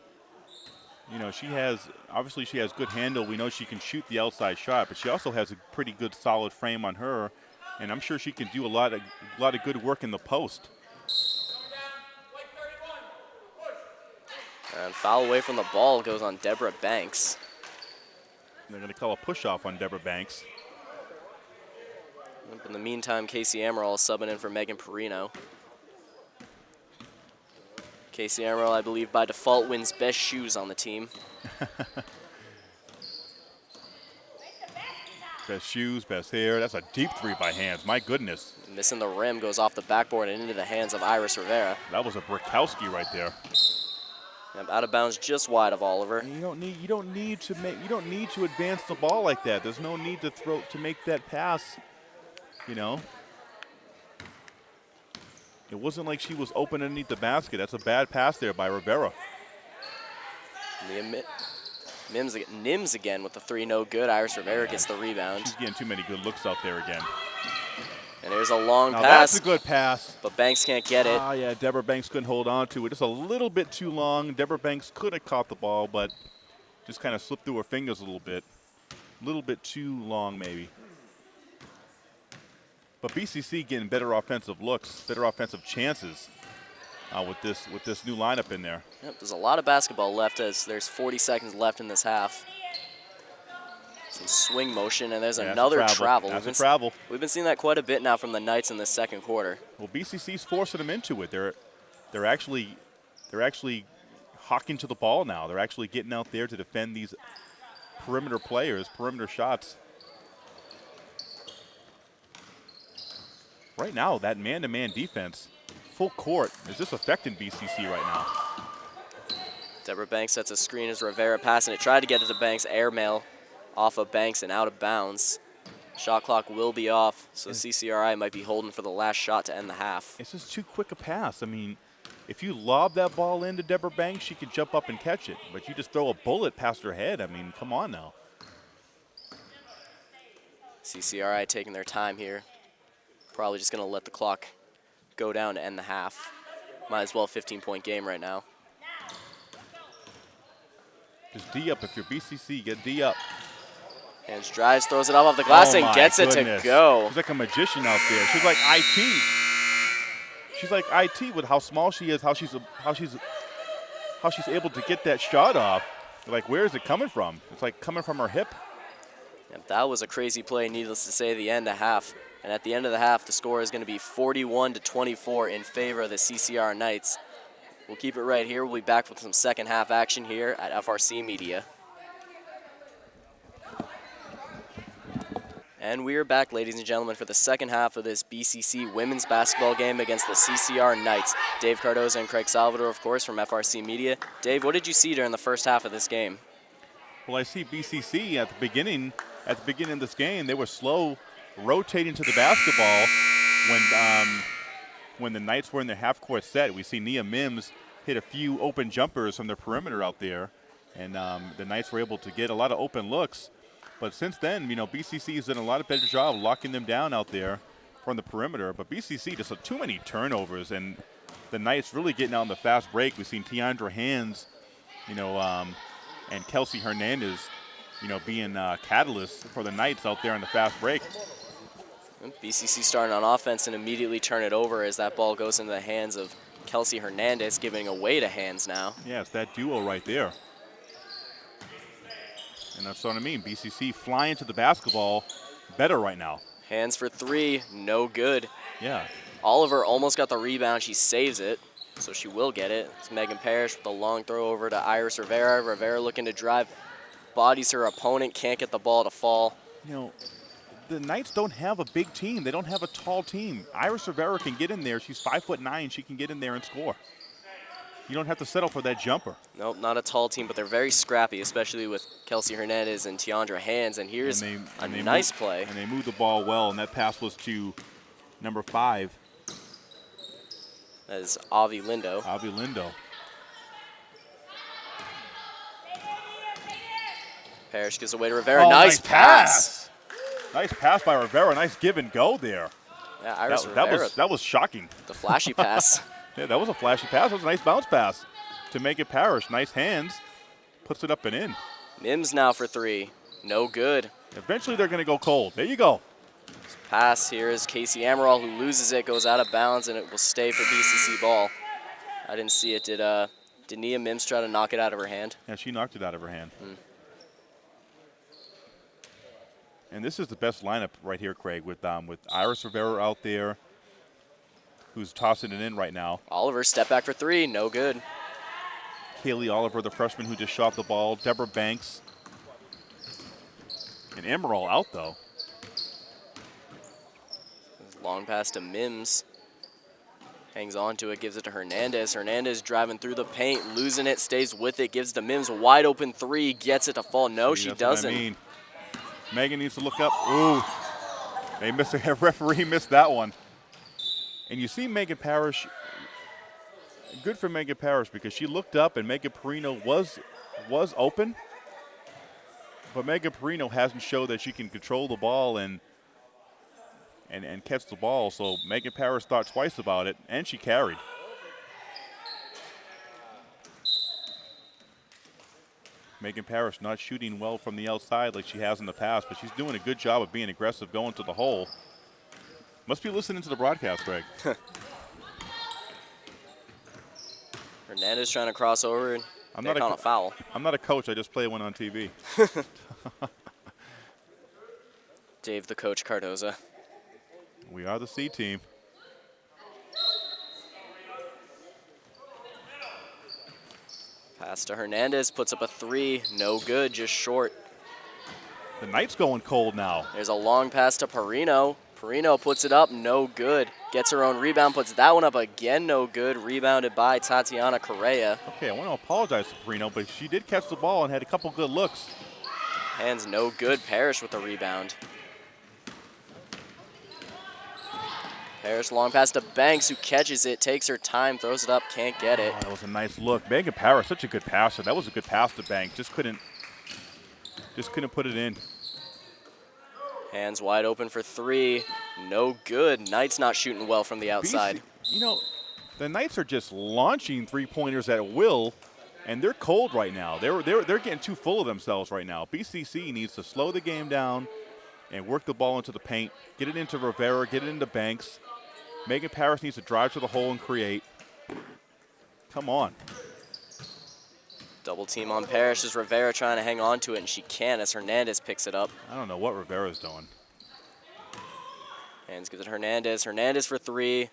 you know, she has obviously she has good handle. We know she can shoot the outside shot, but she also has a pretty good solid frame on her, and I'm sure she can do a lot of a lot of good work in the post. And foul away from the ball goes on Deborah Banks. They're going to call a push off on Deborah Banks. In the meantime, Casey Amaral is subbing in for Megan Perino. Casey Amaral, I believe, by default wins best shoes on the team. Best shoes, best hair. That's a deep three by hands. My goodness. Missing the rim goes off the backboard and into the hands of Iris Rivera. That was a Brickowski right there. Yep, Out of bounds just wide of Oliver. And you don't need you don't need to make you don't need to advance the ball like that. There's no need to throw to make that pass. You know. It wasn't like she was open underneath the basket. That's a bad pass there by Rivera. Mims, Nims again with the three, no good. Iris Rivera gets the rebound. She's getting too many good looks out there again. And there's a long Now pass, that's a good pass. but Banks can't get it. Ah, yeah, Deborah Banks couldn't hold on to it. Just a little bit too long. Deborah Banks could have caught the ball, but just kind of slipped through her fingers a little bit. A little bit too long, maybe. But BCC getting better offensive looks, better offensive chances uh, with this with this new lineup in there. Yep, there's a lot of basketball left as there's 40 seconds left in this half. Some swing motion, and there's Yeah, another travel. travel. That's We've a travel. we've been seeing that quite a bit now from the Knights in the second quarter. Well, BCC's forcing them into it. They're they're actually they're actually hawking to the ball now. They're actually getting out there to defend these perimeter players, perimeter shots. Right now, that man-to-man defense, full court, is just affecting BCC right now. Deborah Banks sets a screen as Rivera passing it. Tried to get it to Banks, airmail off of Banks and out of bounds. Shot clock will be off, so CCRI might be holding for the last shot to end the half. It's just too quick a pass. I mean, if you lob that ball into Deborah Banks, she can jump up and catch it. But you just throw a bullet past her head. I mean, come on now. CCRI taking their time here. Probably just going to let the clock go down to end the half. Might as well 15 point game right now. Just D up if you're BCC. Get D up. Hands drives, throws it off off the glass, Oh and gets it to go. She's like a magician out there. She's like IT. She's like IT with how small she is, how she's how she's how she's able to get that shot off. Like where is it coming from? It's like coming from her hip. Yep, that was a crazy play, needless to say, the end of half. And at the end of the half, the score is going to be 41 to 24 in favor of the CCR Knights. We'll keep it right here. We'll be back with some second half action here at FRC Media. And we are back, ladies and gentlemen, for the second half of this BCC women's basketball game against the CCR Knights. Dave Cardoza and Craig Salvador, of course, from FRC Media. Dave, what did you see during the first half of this game? Well, I see BCC at the beginning at the beginning of this game. They were slow rotating to the basketball when um, when the Knights were in their half court set. We see Nia Mims hit a few open jumpers from the perimeter out there, and um, the Knights were able to get a lot of open looks. But since then, you know, BCC has done a lot of better job locking them down out there from the perimeter. But BCC just had too many turnovers, and the Knights really getting out on the fast break. We've seen Tiandra Hands, you know, um, and Kelsey Hernandez, you know, being uh, catalysts for the Knights out there on the fast break. BCC starting on offense and immediately turn it over as that ball goes into the hands of Kelsey Hernandez, giving away to hands now. Yeah, it's that duo right there. And that's what I mean. BCC flying to the basketball better right now. Hands for three, no good. Yeah. Oliver almost got the rebound. She saves it, so she will get it. It's Megan Parrish with a long throw over to Iris Rivera. Rivera looking to drive, bodies her opponent, can't get the ball to fall. You know, the Knights don't have a big team. They don't have a tall team. Iris Rivera can get in there. She's five foot nine. She can get in there and score. You don't have to settle for that jumper. Nope, not a tall team, but they're very scrappy, especially with Kelsey Hernandez and Tiandra Hands. And here's and they, a and nice moved- play. And they moved the ball well, and that pass was to number five, That is Avi Lindo. Avi Lindo. Parrish gives away to Rivera. Oh, nice, pass. Nice pass by Rivera. Nice give and go there. Yeah, Iris That, that Rivera, was that was shocking. the flashy pass. Yeah, that was a flashy pass. That was a nice bounce pass to make it Parrish. Nice hands. Puts it up and in. Mims now for three. No good. Eventually they're going to go cold. There you go. Pass here is Casey Amaral who loses it, goes out of bounds, and it will stay for BCC ball. I didn't see it. Did uh, did Nia Mims try to knock it out of her hand? Yeah, she knocked it out of her hand. Hmm. And this is the best lineup right here, Craig, with um, with Iris Rivera out there, who's tossing it in right now. Oliver step back for three, no good. Kaylee Oliver, the freshman who just shot the ball. Deborah Banks. And Amaral out though. Long pass to Mims. Hangs on to it, gives it to Hernandez. Hernandez driving through the paint, losing it, stays with it, gives to Mims. Wide open three, gets it to fall. No, See, she doesn't. I mean. Megan needs to look up. Ooh. They missed a referee missed that one. And you see Megan Parrish. Good for Megan Parrish because she looked up and Megan Perino was was open. But Megan Perino hasn't showed that she can control the ball and and, and catch the ball. So Megan Parrish thought twice about it and she carried. Megan Parrish not shooting well from the outside like she has in the past, but she's doing a good job of being aggressive going to the hole. Must be listening to the broadcast, Greg. Hernandez trying to cross over and I'm not a a foul. I'm not a coach, I just play one on TV. Dave the coach Cardoza. We are the C team. Pass to Hernandez, puts up a three, no good, just short. The night's going cold now. There's a long pass to Perino. Perino puts it up, no good. Gets her own rebound, puts that one up again, no good. Rebounded by Tatiana Correa. Okay, I want to apologize to Perino, but she did catch the ball and had a couple good looks. Hands no good. Parrish with the rebound. Parrish long pass to Banks, who catches it, takes her time, throws it up, can't get it. Oh, that was a nice look. Megan Parrish, such a good passer. That was a good pass to Bank. Just couldn't, just couldn't put it in. Hands wide open for three, no good. Knight's not shooting well from the outside. You know, the Knights are just launching three pointers at will, and they're cold right now. They're they're they're getting too full of themselves right now. BCC needs to slow the game down and work the ball into the paint. Get it into Rivera. Get it into Banks. Megan Parrish needs to drive to the hole and create. Come on. Double team on Parrish is Rivera trying to hang on to it, and she can as Hernandez picks it up. I don't know what Rivera's doing. Hands gives it Hernandez. Hernandez for three.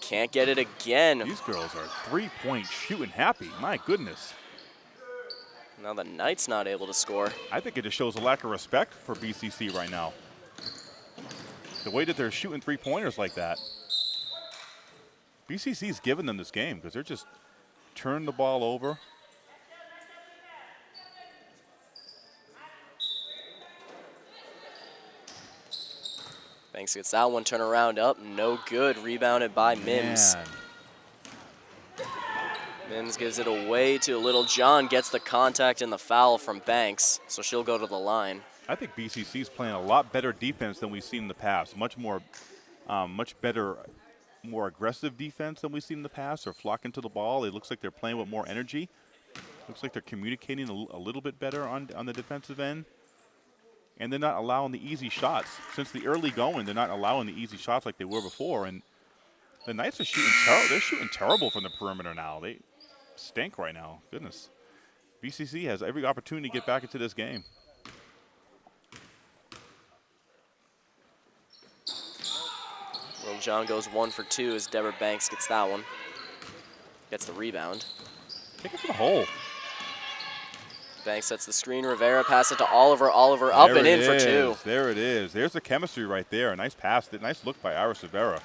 Can't get it again. These girls are three-point shooting happy. My goodness. Now the Knights not able to score. I think it just shows a lack of respect for BCC right now. The way that they're shooting three pointers like that. BCC's giving them this game because they're just turning the ball over. Banks gets that one turn around up. No good. Rebounded by Mims. Man. Mims gives it away to Littlejohn. Gets the contact and the foul from Banks. So she'll go to the line. I think BCC is playing a lot better defense than we've seen in the past. Much more, um, much better, more aggressive defense than we've seen in the past. They're flocking to the ball. It looks like they're playing with more energy. Looks like they're communicating a little bit better on on the defensive end. And they're not allowing the easy shots. Since the early going, they're not allowing the easy shots like they were before. And the Knights are shooting terrible. They're shooting terrible from the perimeter now. They stink right now. Goodness. BCC has every opportunity to get back into this game. Littlejohn goes one for two as Deborah Banks gets that one. Gets the rebound. Take it to the hole. Banks sets the screen. Rivera pass it to Oliver. Oliver up There and it in for two. There it is. There's the chemistry right there. A nice pass. Nice look by Iris Rivera.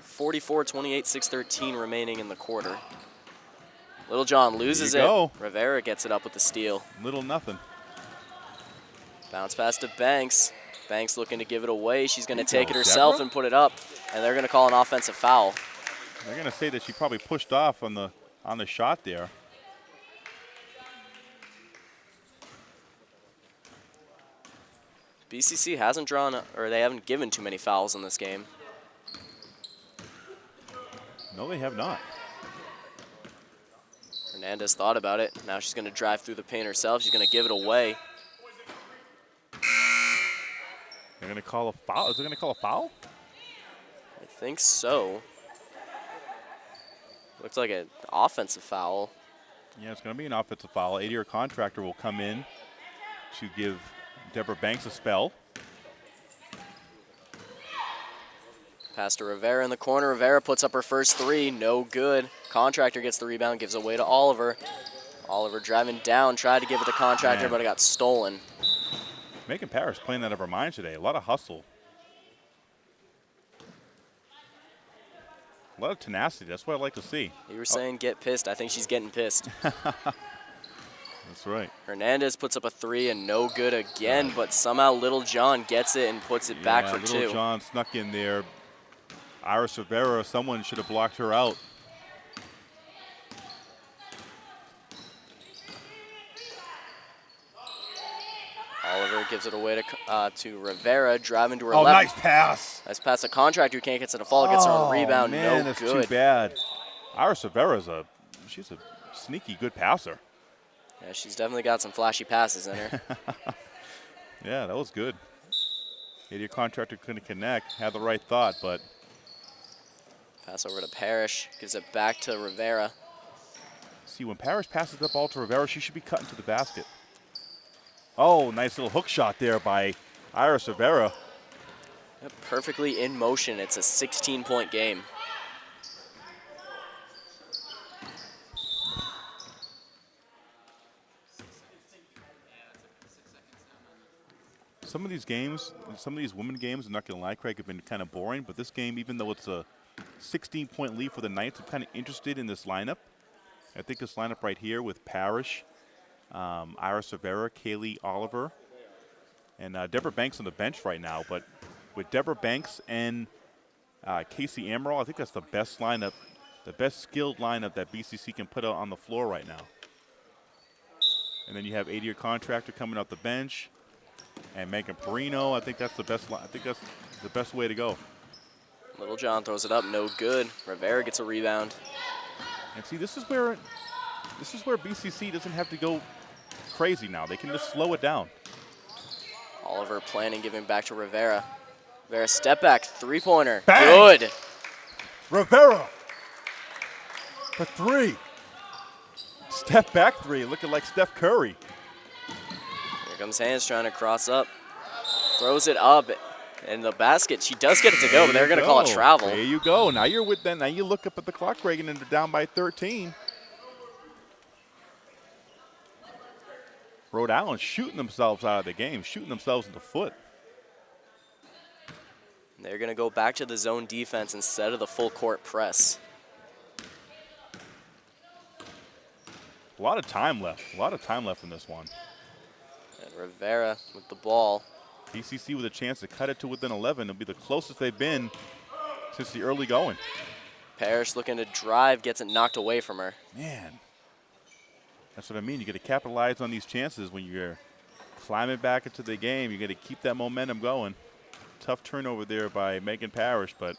44 28 613 remaining in the quarter. Littlejohn loses it. go. Rivera gets it up with the steal. Little nothing. Bounce pass to Banks. Banks looking to give it away. She's going to take it herself Deborah. and put it up. And they're going to call an offensive foul. They're gonna say that she probably pushed off on the on the shot there. BCC hasn't drawn, or they haven't given too many fouls in this game. No, they have not. Hernandez thought about it. Now she's going to drive through the paint herself. She's going to give it away. They're gonna call a foul. Is they gonna call a foul? I think so. Looks like an offensive foul. Yeah, it's gonna be an offensive foul. Adia Contractor will come in to give Deborah Banks a spell. Pass to Rivera in the corner. Rivera puts up her first three. No good. Contractor gets the rebound, gives away to Oliver. Oliver driving down, tried to give it to Contractor, Man. but it got stolen. Megan Parrish playing out of her mind today. A lot of hustle. A lot of tenacity. That's what I like to see. You were saying get pissed. I think she's getting pissed. That's right. Hernandez puts up a three and no good again, but somehow Littlejohn gets it and puts it back Yeah, for little two. John snuck in there. Iris Rivera, someone should have blocked her out. Oliver gives it away to uh, to Rivera, driving to her Oh, left. nice pass. Nice pass A Contractor who can't get to the fall, gets her oh, a rebound, man, no that's good. too bad. Iris Rivera's a, she's a sneaky good passer. Yeah, she's definitely got some flashy passes in her. Yeah, that was good. Your contractor couldn't connect, had the right thought, but Pass over to Parrish, gives it back to Rivera. see, when Parrish passes the ball to Rivera, she should be cutting to the basket. Oh, nice little hook shot there by Iris Rivera. Perfectly in motion. It's a 16 point game. Some of these games, some of these women games, I'm not going to lie, Craig, have been kind of boring. But this game, even though it's a 16 point lead for the Knights, I'm kind of interested in this lineup. I think this lineup right here with Parrish, um, Iris Rivera, Kaylee Oliver, and uh, Deborah Banks on the bench right now. But with Deborah Banks and uh, Casey Amaral, I think that's the best lineup, the best skilled lineup that BCC can put on the floor right now. And then you have Adia Contractor coming off the bench and Megan Perino. I think that's the best. li- I think that's the best way to go. Littlejohn throws it up, no good. Rivera gets a rebound. And see, this is where this is where BCC doesn't have to go crazy now. They can just slow it down. Oliver planning, giving back to Rivera. Rivera step back, three pointer. Bang! Good. Rivera for three. Step back three, looking like Steph Curry. Here comes Hands trying to cross up. Throws it up in the basket. She does get it to go, but they're going to call it travel. There you go. Now you're with them. Now you look up at the clock, Reagan, and they're down by 13. Rhode Island shooting themselves out of the game, shooting themselves in the foot. They're going to go back to the zone defense instead of the full court press. A lot of time left. A lot of time left in this one. And Rivera with the ball. BCC with a chance to cut it to within 11. It'll be the closest they've been since the early going. Parrish looking to drive, gets it knocked away from her. Man, that's what I mean. You got to capitalize on these chances when you're climbing back into the game. You got to keep that momentum going. Tough turnover there by Megan Parrish, but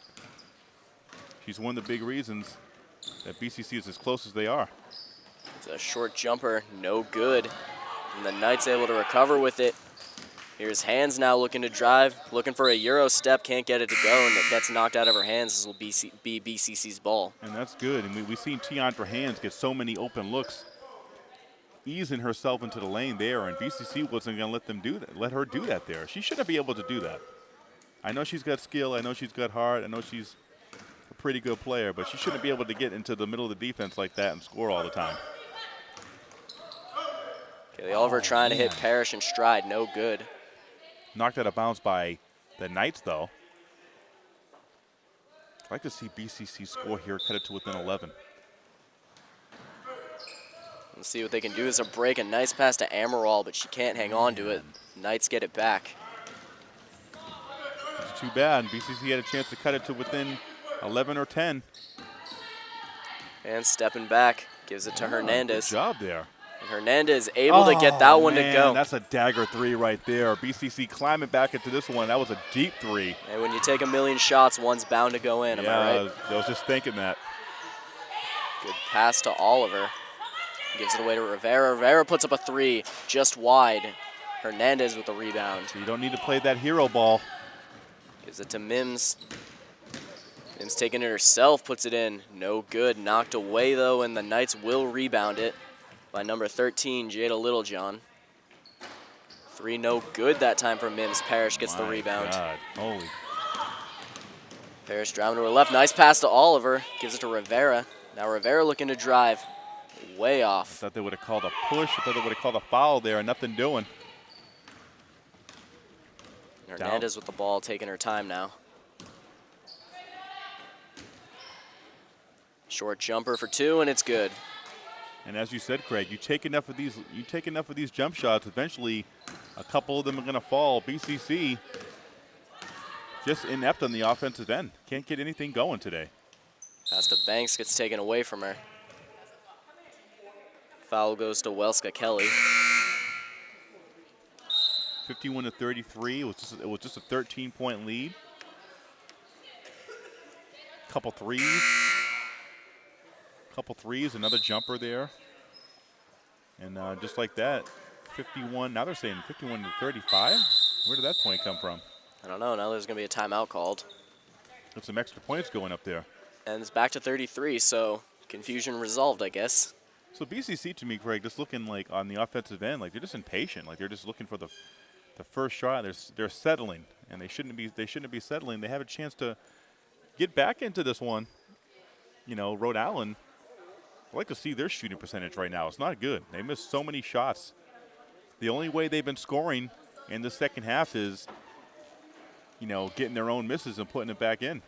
she's one of the big reasons that BCC is as close as they are. It's a short jumper, no good. And the Knights able to recover with it. Here's Hands now looking to drive, looking for a Euro step, can't get it to go, and it gets knocked out of her hands. This will be, C- be BCC's ball. And that's good. And we, we've seen Tiandra Hands get so many open looks, easing herself into the lane there, and BCC wasn't going to let them do that, let her do that there. She shouldn't be able to do that. I know she's got skill. I know she's got heart. I know she's a pretty good player, but she shouldn't be able to get into the middle of the defense like that and score all the time. Kaylee Oliver Oh, trying to hit man. Parrish in stride, no good. Knocked out of bounds by the Knights, though. I'd like to see BCC score here, cut it to within 11. Let's see what they can do as a break. A nice pass to Amaral, but she can't hang on to it. Knights get it back. It's too bad. BCC had a chance to cut it to within 11 or 10. And stepping back, gives it to ah, Hernandez. Good job there. And Hernandez able to get that oh, one man, to go. That's a dagger three right there. BCC climbing back into this one. That was a deep three. And when you take a million shots, one's bound to go in. Am yeah, I right? was, I was just thinking that. Good pass to Oliver. Gives it away to Rivera. Rivera puts up a three, just wide. Hernandez with the rebound. So you don't need to play that hero ball. Gives it to Mims. Mims taking it herself, puts it in. No good. Knocked away though, and the Knights will rebound it by number 13, Jada Littlejohn. Three no good that time for Mims. Parrish gets the rebound. God. Holy. Parrish driving to her left. Nice pass to Oliver. Gives it to Rivera. Now Rivera looking to drive. Way off. I Thought they would have called a push. I thought they would have called a foul there. And nothing doing. Hernandez with the ball, taking her time now. Short jumper for two, and it's good. And as you said, Craig, you take enough of these. You take enough of these jump shots. Eventually, a couple of them are going to fall. BCC just inept on the offensive end. Can't get anything going today. Pass to Banks gets taken away from her. Foul goes to Welska Kelly. 51 to 33. It was just, it was just a 13 point lead. Couple threes. Couple threes. Another jumper there. And uh, just like that, 51. Now they're saying 51 to 35. Where did that point come from? I don't know. Now there's going to be a timeout called. There's some extra points going up there. And it's back to 33, so confusion resolved, I guess. So BCC to me, Craig, just looking like on the offensive end, like they're just impatient. Like they're just looking for the the first shot. They're they're settling, and they shouldn't be they shouldn't be settling. They have a chance to get back into this one. You know, Rhode Island. I like to see their shooting percentage right now. It's not good. They missed so many shots. The only way they've been scoring in the second half is, you know, getting their own misses and putting it back in.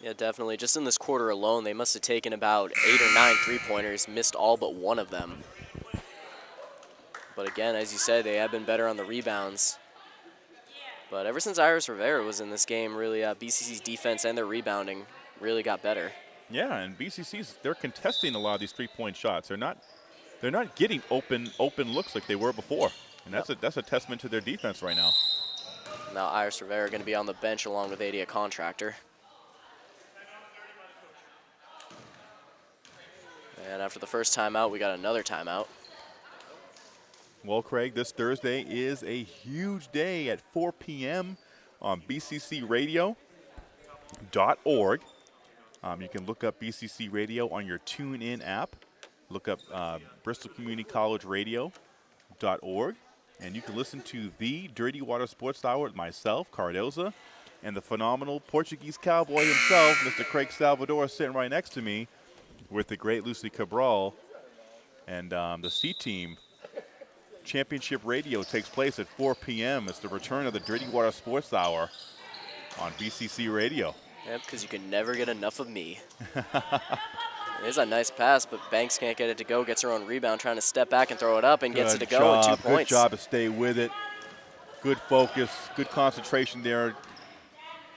Yeah, definitely. Just in this quarter alone, they must have taken about eight or nine three-pointers, missed all but one of them. But again, as you said, they have been better on the rebounds. But ever since Iris Rivera was in this game, really, uh, BCC's defense and their rebounding really got better. Yeah, and BCC's they're contesting a lot of these three-point shots. They're not they're not getting open open looks like they were before, and that's a that's a testament to their defense right now. Now Iris Rivera going to be on the bench along with Adia Contractor. And after the first timeout, we got another timeout. Well, Craig, this Thursday is a huge day at 4 p.m. on BCCRadio.org. Um, you can look up BCC Radio on your TuneIn app. Look up uh, Bristol Community College Radio.org, and you can listen to the Dirty Water Sports Hour with myself, Cardoza, and the phenomenal Portuguese cowboy himself, Mr. Craig Salvador, sitting right next to me, with the great Lucy Cabral, and um, the C team. Championship Radio takes place at 4 p.m. It's the return of the Dirty Water Sports Hour on BCC Radio. Yep, because you can never get enough of me. it is a nice pass, but Banks can't get it to go. Gets her own rebound, trying to step back and throw it up, and gets it to Good go with job, two points. Good job to stay with it. Good focus, good concentration there.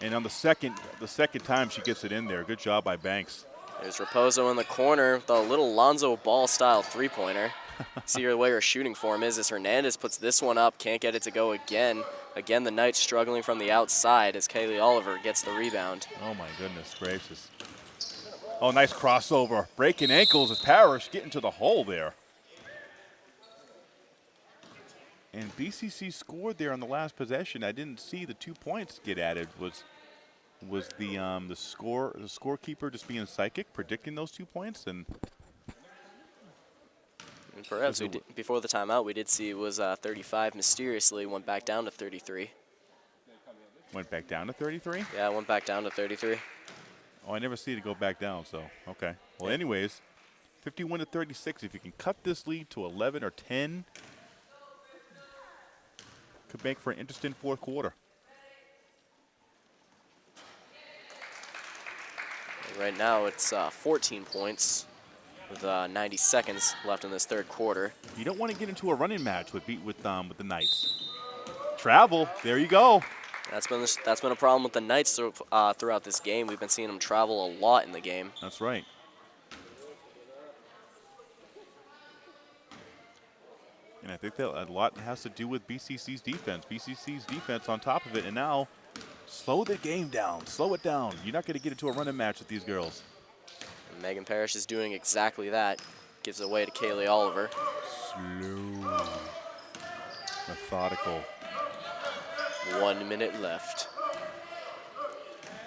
And on the second, the second time she gets it in there. Good job by Banks. There's Raposo in the corner with a little Lonzo Ball style three pointer. See the way her shooting form is as Hernandez puts this one up, can't get it to go again. Again, the Knights struggling from the outside as Kaylee Oliver gets the rebound. Oh my goodness gracious. Oh, nice crossover. Breaking ankles as Parrish getting to the hole there. And BCC scored there on the last possession. I didn't see the two points get added. Was was the um, the score the scorekeeper just being psychic, predicting those two points? And We did, before the timeout, we did see it was uh, 35 mysteriously went back down to 33. went back down to 33. Yeah, went back down to 33. Oh, I never see it go back down. So okay. Well, anyways, 51 to 36. If you can cut this lead to 11 or 10, could make for an interesting fourth quarter. Right now, it's uh, 14 points with uh, 90 seconds left in this third quarter. You don't want to get into a running match with beat with um with the Knights. Travel. There you go. That's been this, that's been a problem with the Knights uh, throughout this game. We've been seeing them travel a lot in the game. That's right. And I think that a lot has to do with BCC's defense. BCC's defense on top of it, and now slow the game down. Slow it down. You're not going to get into a running match with these girls. And Megan Parrish is doing exactly that. Gives it away to Kaylee Oliver. Slow, methodical. One minute left.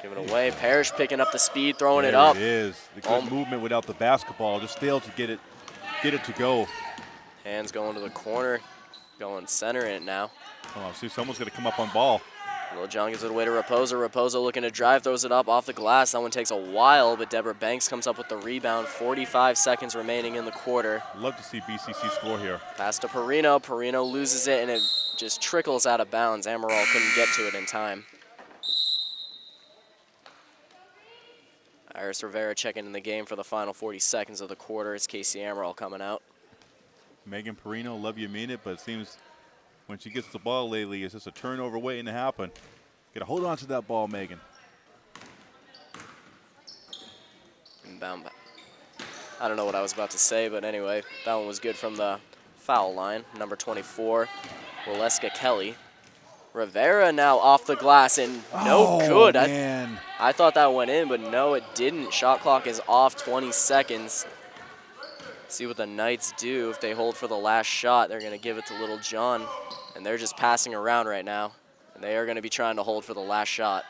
Giving it away. Parrish picking up the speed, throwing it up. It is the good Um, movement without the basketball. Just failed to get it, get it to go. Hands going to the corner. Going center in it now. Oh, see, someone's going to come up on ball. Little John gives it away to Raposo. Raposo looking to drive, throws it up off the glass. That one takes a while, but Deborah Banks comes up with the rebound. 45 seconds remaining in the quarter. Love to see BCC score here. Pass to Perino. Perino loses it, and it just trickles out of bounds. Amaral couldn't get to it in time. Iris Rivera checking in the game for the final 40 seconds of the quarter. It's Casey Amaral coming out. Megan Perino, love you mean it, but it seems when she gets the ball lately, it's just a turnover waiting to happen. Got to hold on to that ball, Megan. Inbound. I don't know what I was about to say, but anyway, that one was good from the foul line. Number 24, Waleska Kelly. Rivera now off the glass and no oh, good. I. I thought that went in, but no, it didn't. Shot clock is off 20 seconds. See what the Knights do. If they hold for the last shot, they're going to give it to Littlejohn. And they're just passing around right now. And they are going to be trying to hold for the last shot.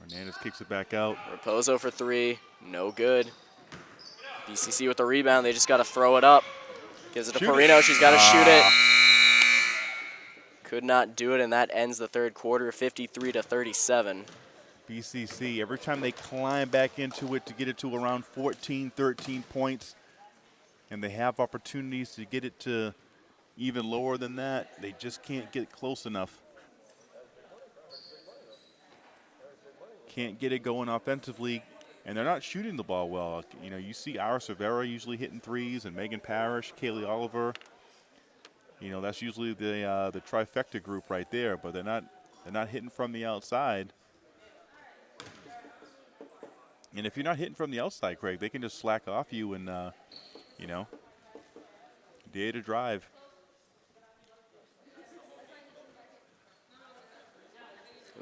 Hernandez kicks it back out. Raposo for three, no good. BCC with the rebound, they just got to throw it up. Gives it to Shoot it. Perino, she's got to shoot it. Ah. Could not do it, and that ends the third quarter, 53 to 37. BCC, every time they climb back into it to get it to around 14, 13 points, and they have opportunities to get it to even lower than that, they just can't get close enough. Can't get it going offensively, and they're not shooting the ball well. You know, you see Iris Rivera usually hitting threes, and Megan Parrish, Kaylee Oliver. You know, that's usually the uh, the trifecta group right there, but they're not they're not hitting from the outside. And if you're not hitting from the outside, Craig, they can just slack off you and, uh, you know, day to drive.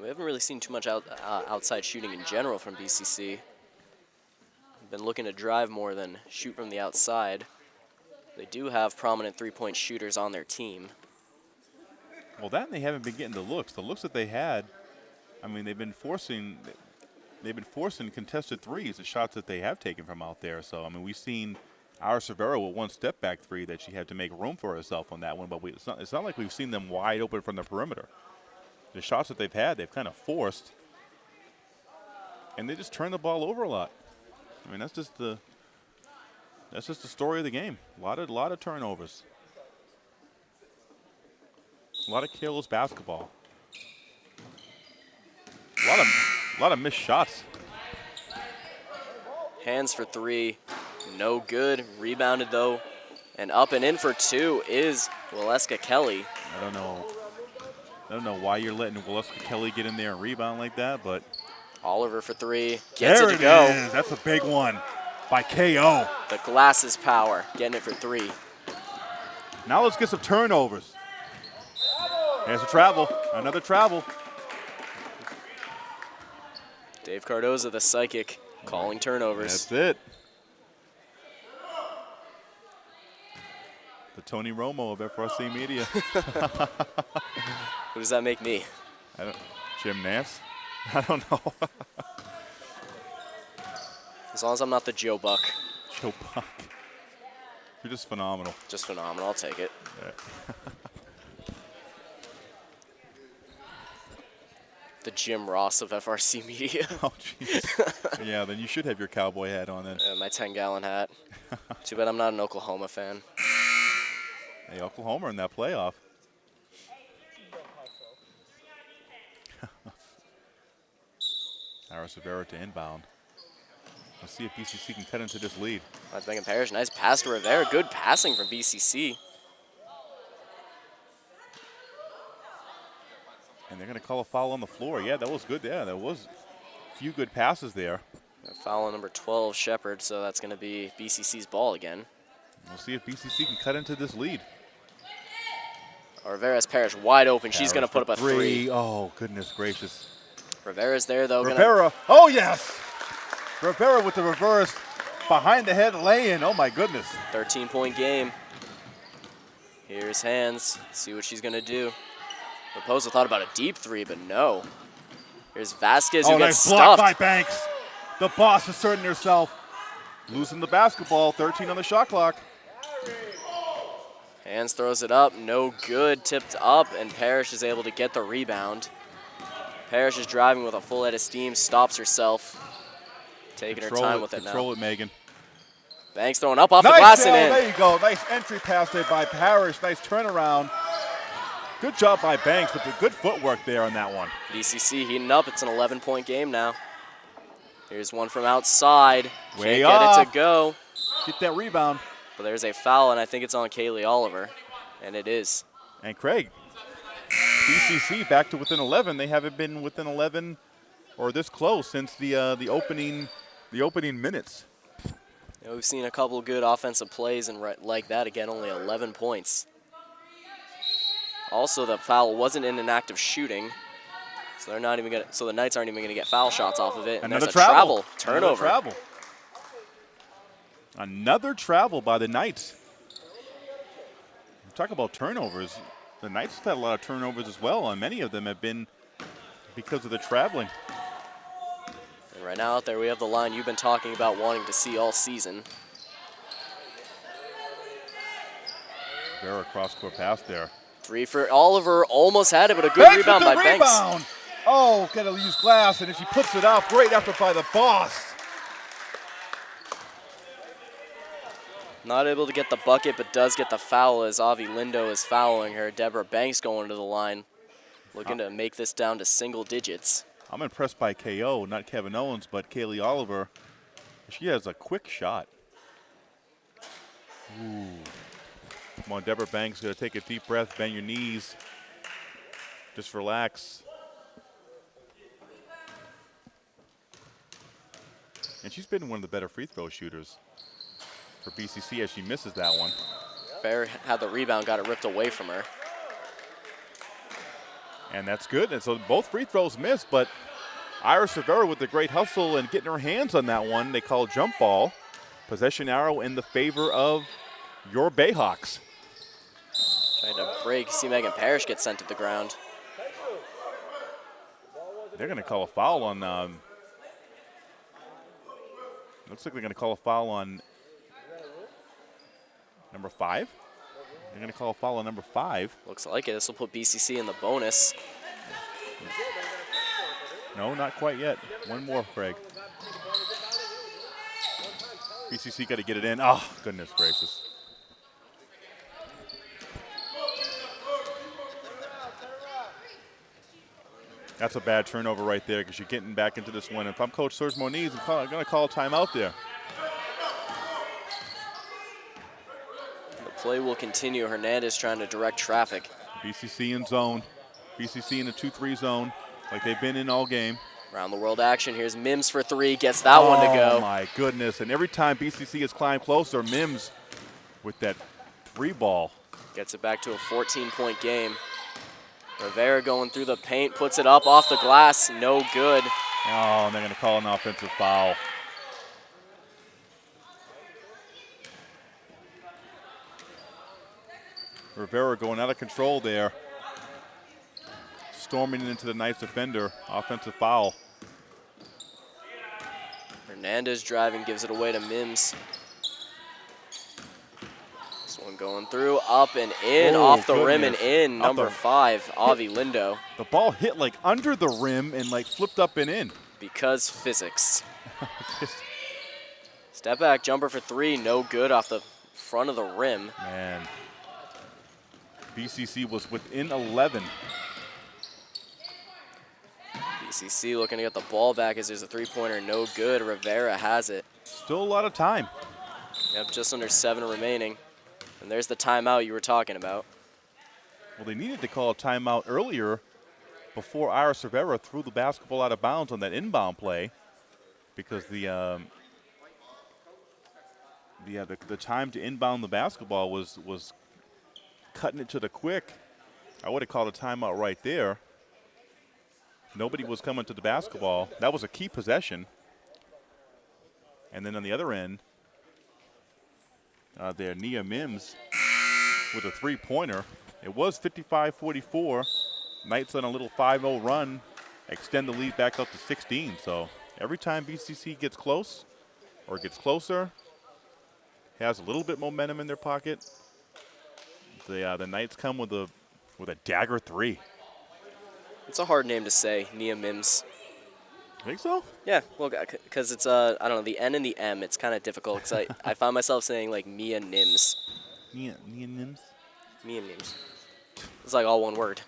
We haven't really seen too much out, uh, outside shooting in general from BCC. Been looking to drive more than shoot from the outside. They do have prominent three-point shooters on their team. Well, that and they haven't been getting the looks. The looks that they had, I mean, they've been forcing, they've been forcing contested threes, the shots that they have taken from out there. So, I mean, we've seen Iris Rivera with one step back three that she had to make room for herself on that one, but we, it's, not, it's not like we've seen them wide open from the perimeter. The shots that they've had, they've kind of forced, and they just turn the ball over a lot. I mean, that's just the that's just the story of the game. A lot of lot of turnovers. A lot of careless basketball. A lot of a lot of missed shots. Hands for three, no good. Rebounded though, and up and in for two is Waleska Kelly. I don't know. I don't know why you're letting Waleska Kelly get in there and rebound like that, but Oliver for three, gets there it to go. is. That's a big one by KO. The glasses power, getting it for three. Now let's get some turnovers. There's a travel. Another travel. Dave Cardoza, the psychic, calling turnovers. That's it. The Tony Romo of FRC Media. Who does that make me? I don't, Jim Nantz? I don't know. As long as I'm not the Joe Buck. Joe Buck. You're just phenomenal. Just phenomenal. I'll take it. The Jim Ross of FRC Media. Oh, jeez. yeah, then you should have your cowboy hat on then. Uh, my 10 gallon hat. Too bad I'm not an Oklahoma fan. Hey, Oklahoma in that playoff. Iris Rivera to inbound. Let's see if BCC can cut into this lead. That's Megan Parrish. Nice pass to Rivera. Good passing from BCC. And they're going to call a foul on the floor. Yeah, that was good. Yeah, there was a few good passes there. Foul on number 12, Shepard. So that's going to be BCC's ball again. We'll see if BCC can cut into this lead. Rivera's Parrish wide open. She's going to put up a three. Oh, goodness gracious. Rivera's there, though. gonna- Rivera. Oh, yes. Rivera with the reverse behind the head lay in. Oh, my goodness. 13 point game. Here's hands. See what she's gonna do. Raposo thought about a deep three, but no. Here's Vasquez who Oh, gets nice block stuffed. by Banks. The boss asserting herself. Losing the basketball. 13 on the shot clock. Hands throws it up, no good, tipped up, and Parrish is able to get the rebound. Parrish is driving with a full head of steam, stops herself, taking Control her time it, with it control now. it, Megan. Banks throwing up off the nice, glass Dale, and in. There you go. Nice entry pass there by Parrish. Nice turnaround. Good job by Banks with the good footwork there on that one. BCC heating up. It's an 11 point game now. Here's one from outside. Way Can't get it to go. Get that rebound. But there's a foul, and I think it's on Kaylee Oliver. And it is. And Craig, BCC back to within 11. They haven't been within 11 or this close since the uh, the opening the opening minutes. You know, we've seen a couple good offensive plays, and right, like that, again, only 11 points. Also, the foul wasn't in an act of shooting. So they're not even gonna. So the Knights aren't even gonna get foul shots off of it. And Another there's a travel. travel turnover. Another travel. Another travel by the Knights. Talk about turnovers. The Knights have had a lot of turnovers as well, and many of them have been because of the traveling. And right now out there, we have the line you've been talking about wanting to see all season. Vera cross court pass there. Three for Oliver, almost had it, but a good Banks rebound by the Banks. Oh, gotta use glass, and if she puts it up. Great effort by the boss. Not able to get the bucket, but does get the foul as Avi Lindo is fouling her. Deborah Banks going to the line, looking to make this down to single digits. I'm impressed by KO, not Kevin Owens, but Kaylee Oliver. She has a quick shot. Ooh. Come on, Deborah Banks, going to take a deep breath, bend your knees. Just relax. And she's been one of the better free throw shooters for BCC as she misses that one. Fair had the rebound, got it ripped away from her. And that's good. And so both free throws missed, but Iris Rivera with the great hustle and getting her hands on that one, they call jump ball. Possession arrow in the favor of your Bayhawks. Trying to break. See Megan Parrish get sent to the ground. They're going to call a foul on. Um, looks like they're going to call a foul on number five. They're going to call a foul on number five. Looks like it. This will put BCC in the bonus. No, not quite yet. One more, Craig. BCC got to get it in. Oh, goodness gracious. That's a bad turnover right there because you're getting back into this one. If I'm Coach Serge Moniz, I'm going to call a timeout there. The play will continue. Hernandez trying to direct traffic. BCC in zone. BCC in the 2-3 zone like they've been in all game. Around the world action. Here's Mims for three. Gets that one to go. Oh my goodness! And every time BCC has climbed closer, Mims with that three ball. Gets it back to a 14 point game. Rivera going through the paint, puts it up off the glass. No good. Oh, and they're going to call an offensive foul. Rivera going out of control there. Storming into the Knights defender. Offensive foul. Hernandez driving, gives it away to Mims. This one going through, up and in, Oh, off the rim and in. Number five, Avi Lindo. The ball hit like under the rim and like flipped up and in. Because physics. Step back jumper for three, no good off the front of the rim. Man. BCC was within 11. BCC looking to get the ball back as there's a three-pointer, no good. Rivera has it. Still a lot of time. Yep, just under seven remaining. And there's the timeout you were talking about. Well, they needed to call a timeout earlier before Iris Rivera threw the basketball out of bounds on that inbound play because the um, the, uh, the the time to inbound the basketball was was cutting it to the quick. I would have called a timeout right there. Nobody was coming to the basketball. That was a key possession. And then on the other end, uh, there, Nia Mims with a three-pointer. It was 55-44. Knights on a little 5-0 run, extend the lead back up to 16. So every time BCC gets close or gets closer, has a little bit momentum in their pocket, the uh, the Knights come with a with a dagger three. It's a hard name to say, Nia Mims. Think so? Yeah, well, because it's uh, I don't know, the N and the M. It's kind of difficult because I, I find myself saying like Mia Nims, Mia, Nia Nims. Mia Nims. It's like all one word.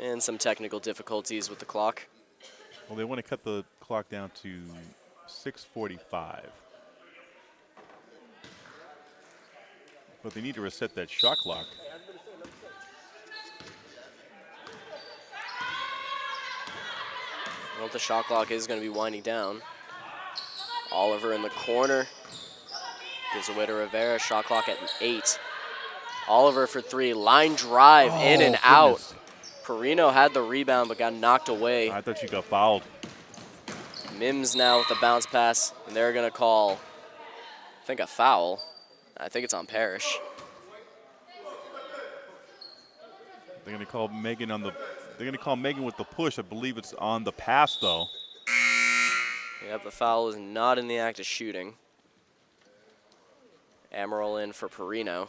And some technical difficulties with the clock. Well, they want to cut the clock down to 6:45. But they need to reset that shot clock. Well, the shot clock is going to be winding down. Oliver in the corner. Gives away to Rivera. Shot clock at eight. Oliver for three. Line drive in Oh, and out. Perino had the rebound but got knocked away. I thought you got fouled. Mims now with the bounce pass, and they're going to call, I think, a foul. I think it's on Parrish. They're going to call Megan on the. They're going to call Megan with the push. I believe it's on the pass though. Yep, the foul is not in the act of shooting. Amaral in for Perino.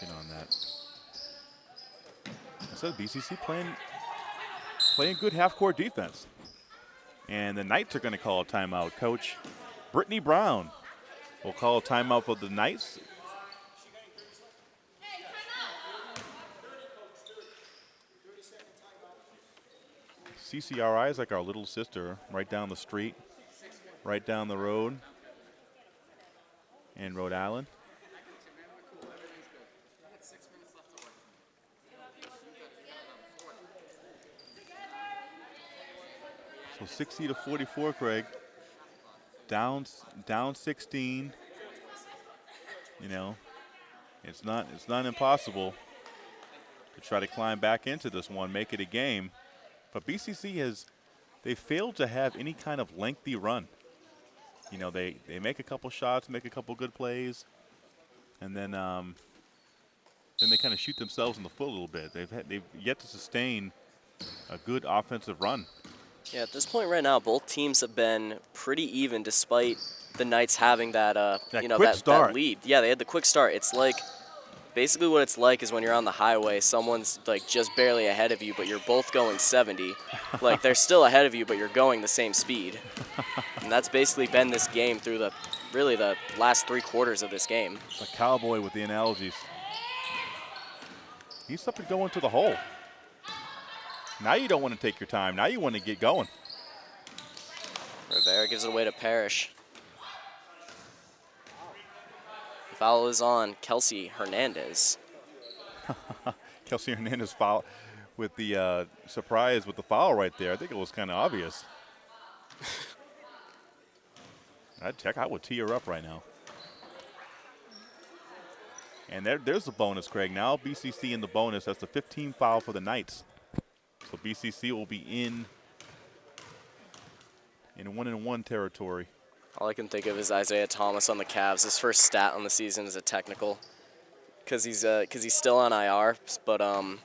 Get on that. Said BCC playing playing good half-court defense. And the Knights are going to call a timeout. Coach Brittany Brown will call a timeout for the Knights. CCRI is like our little sister right down the street, right down the road in Rhode Island. So 60 to 44, Craig. Down, down 16. You know, it's not it's not impossible to try to climb back into this one, make it a game. But BCC has they failed to have any kind of lengthy run. You know, they they make a couple shots, make a couple good plays, and then um, then they kind of shoot themselves in the foot a little bit. They've had, they've yet to sustain a good offensive run. Yeah, at this point right now, both teams have been pretty even despite the Knights having that, uh, That you know, that, that lead. Yeah, they had the quick start. It's like basically what it's like is when you're on the highway, someone's like just barely ahead of you, but you're both going 70. like they're still ahead of you, but you're going the same speed. and that's basically been this game through the really the last three quarters of this game. The cowboy with the analogies. He's up to go into the hole. Now you don't want to take your time. Now you want to get going. Rivera gives it away to Parrish. The foul is on Kelsey Hernandez. Kelsey Hernandez foul with the uh, surprise with the foul right there. I think it was kind of obvious. I'd check. I would tee her up right now. And there, there's the bonus, Craig. Now BCC in the bonus. That's the 15 foul for the Knights. So BCC will be in in one and one territory. All I can think of is Isaiah Thomas on the Cavs. His first stat on the season is a technical, because he's because he's still on IR. But um,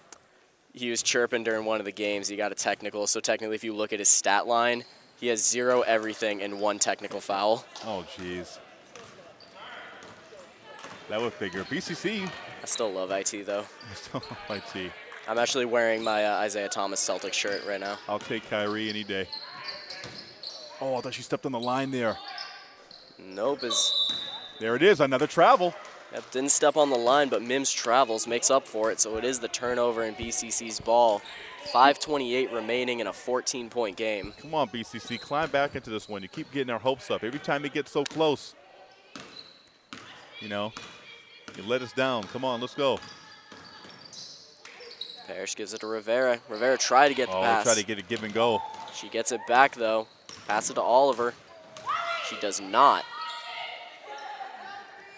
he was chirping during one of the games. He got a technical. So technically, if you look at his stat line, he has zero everything and one technical foul. Oh, jeez. That would figure. BCC I still love IT though. I still might see. I'm actually wearing my uh, Isaiah Thomas Celtic shirt right now. I'll take Kyrie any day. Oh, I thought she stepped on the line there. Nope, is There it is, another travel. Yep, didn't step on the line, but Mims travels, makes up for it. So it is the turnover in BCC's ball. 5:28 remaining in a 14-point game. Come on, BCC, climb back into this one. You keep getting our hopes up. Every time it gets so close, you know, you let us down. Come on, let's go. Parrish gives it to Rivera. Rivera tried to get the Oh, pass. try to get a give and go. She gets it back though. Pass it to Oliver. She does not.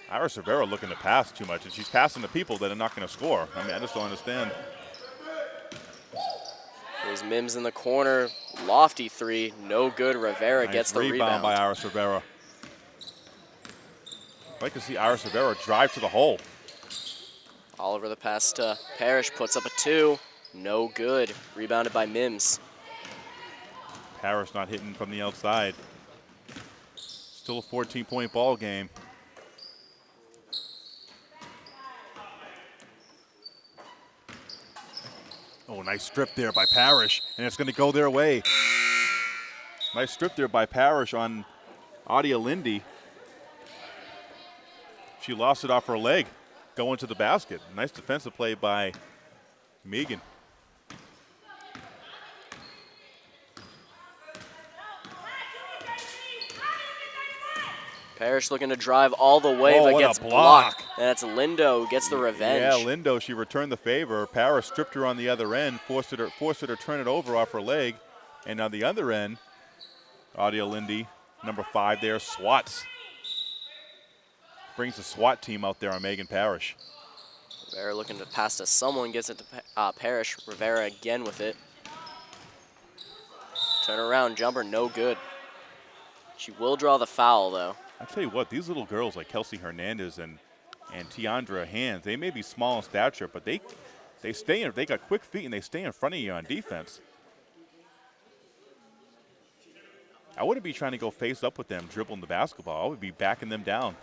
Iris Rivera looking to pass too much, and she's passing to people that are not going to score. I mean, I just don't understand. There's Mims in the corner. Lofty three. No good. Rivera Nice gets the rebound, rebound. by Iris Rivera. I'd like to see Iris Rivera drive to the hole. Oliver the pass to uh, Parrish. Puts up a two. No good. Rebounded by Mims. Parrish not hitting from the outside. Still a 14 point ball game. Oh, nice strip there by Parrish, and it's going to go their way. Nice strip there by Parrish on Adia Lindy. She lost it off her leg going to the basket. Nice defensive play by Megan. Parrish looking to drive all the way, Oh, but gets block. blocked. And that's Lindo gets the revenge. Yeah, Lindo, she returned the favor. Parrish stripped her on the other end, forced her, forced her to turn it over off her leg. And on the other end, Audio Lindy, number five there, swats. Brings the SWAT team out there on Megan Parrish. Rivera looking to pass to someone, gets it to uh, Parrish. Rivera again with it. Turn around jumper, no good. She will draw the foul though. I tell you what, these little girls like Kelsey Hernandez and and Tiandra Hands, they may be small in stature, but they they stay in. They got quick feet and they stay in front of you on defense. I wouldn't be trying to go face up with them dribbling the basketball. I would be backing them down.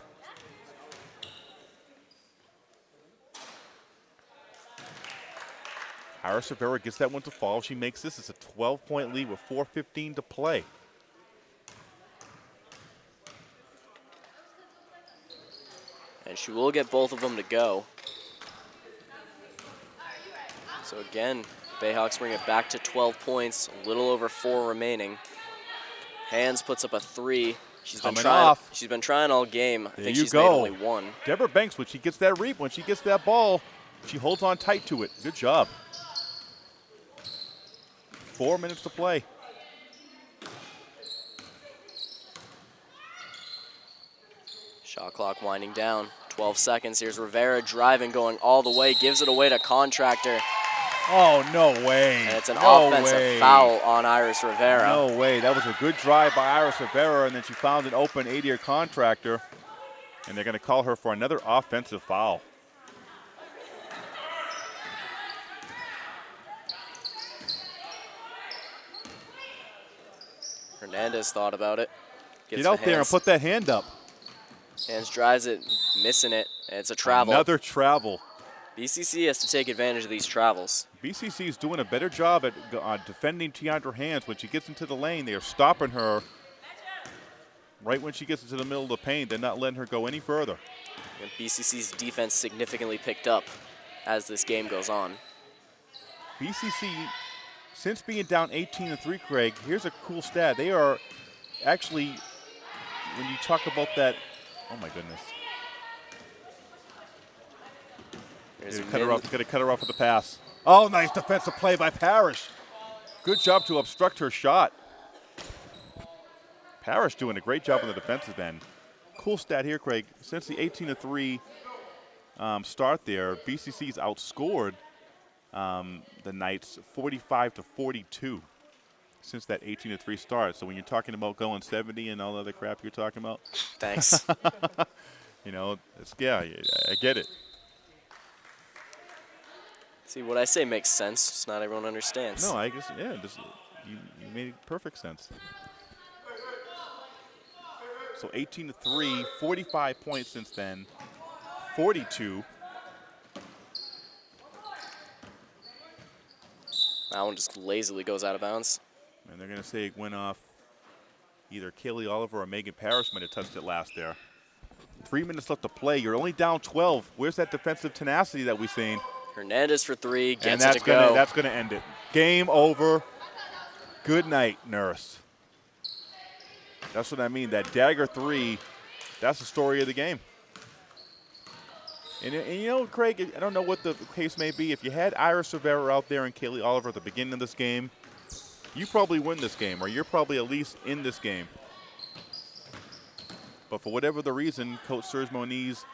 Iris Rivera gets that one to fall. She makes this. It's a 12 point lead with 4.15 to play. And she will get both of them to go. So again, Bayhawks bring it back to 12 points, a little over four remaining. Hands puts up a three. She's been trying. off. She's been trying all game. I There think you she's go. made only one. Deborah Banks, when she gets that reap, when she gets that ball, she holds on tight to it. Good job. Four minutes to play. Shot clock winding down. 12 seconds. Here's Rivera driving, going all the way, gives it away to Contractor, Oh, no way. and it's an no offensive way. foul on Iris Rivera. No way. That was a good drive by Iris Rivera, and then she found an open Adia Contractor, and they're going to call her for another offensive foul. Hernandez thought about it. Gets Get out to there and put that hand up. Hands drives it, missing it, and it's a travel. Another travel. BCC has to take advantage of these travels. BCC is doing a better job at uh, defending Tiandra Hands. When she gets into the lane, they are stopping her right when she gets into the middle of the paint. They're not letting her go any further. And BCC's defense significantly picked up as this game goes on. BCC, since being down 18 to 3, Craig, here's a cool stat. They are actually, when you talk about that, oh my goodness. There's Gonna cut her off, gonna cut her off with the pass. Oh, nice defensive play by Parrish. Good job to obstruct her shot. Parrish doing a great job on the defensive end. Cool stat here, Craig. Since the 18 to 3 um, start there, BCC's outscored um, the Knights 45 to 42 since that 18 to 3 start. So when you're talking about going 70 and all the other crap you're talking about, Thanks. you know, it's, yeah, I- I get it. See, what I say makes sense, just not everyone understands. No, I guess yeah. Just, you, you made perfect sense. So 18 to 3, 45 points since then, 42. That one just lazily goes out of bounds. And they're going to say it went off either Kaylee Oliver or Megan Parrish might have touched it last there. Three minutes left to play. You're only down 12. Where's that defensive tenacity that we've seen? Hernandez for three, and gets that's it to gonna go. that's gonna end it. Game over. Good night, nurse. That's what I mean. That dagger three, that's the story of the game. And, and you know, Craig, I don't know what the case may be. If you had Iris Rivera out there and Kaylee Oliver at the beginning of this game, you probably win this game, or you're probably at least in this game. But for whatever the reason, Coach Serge Moniz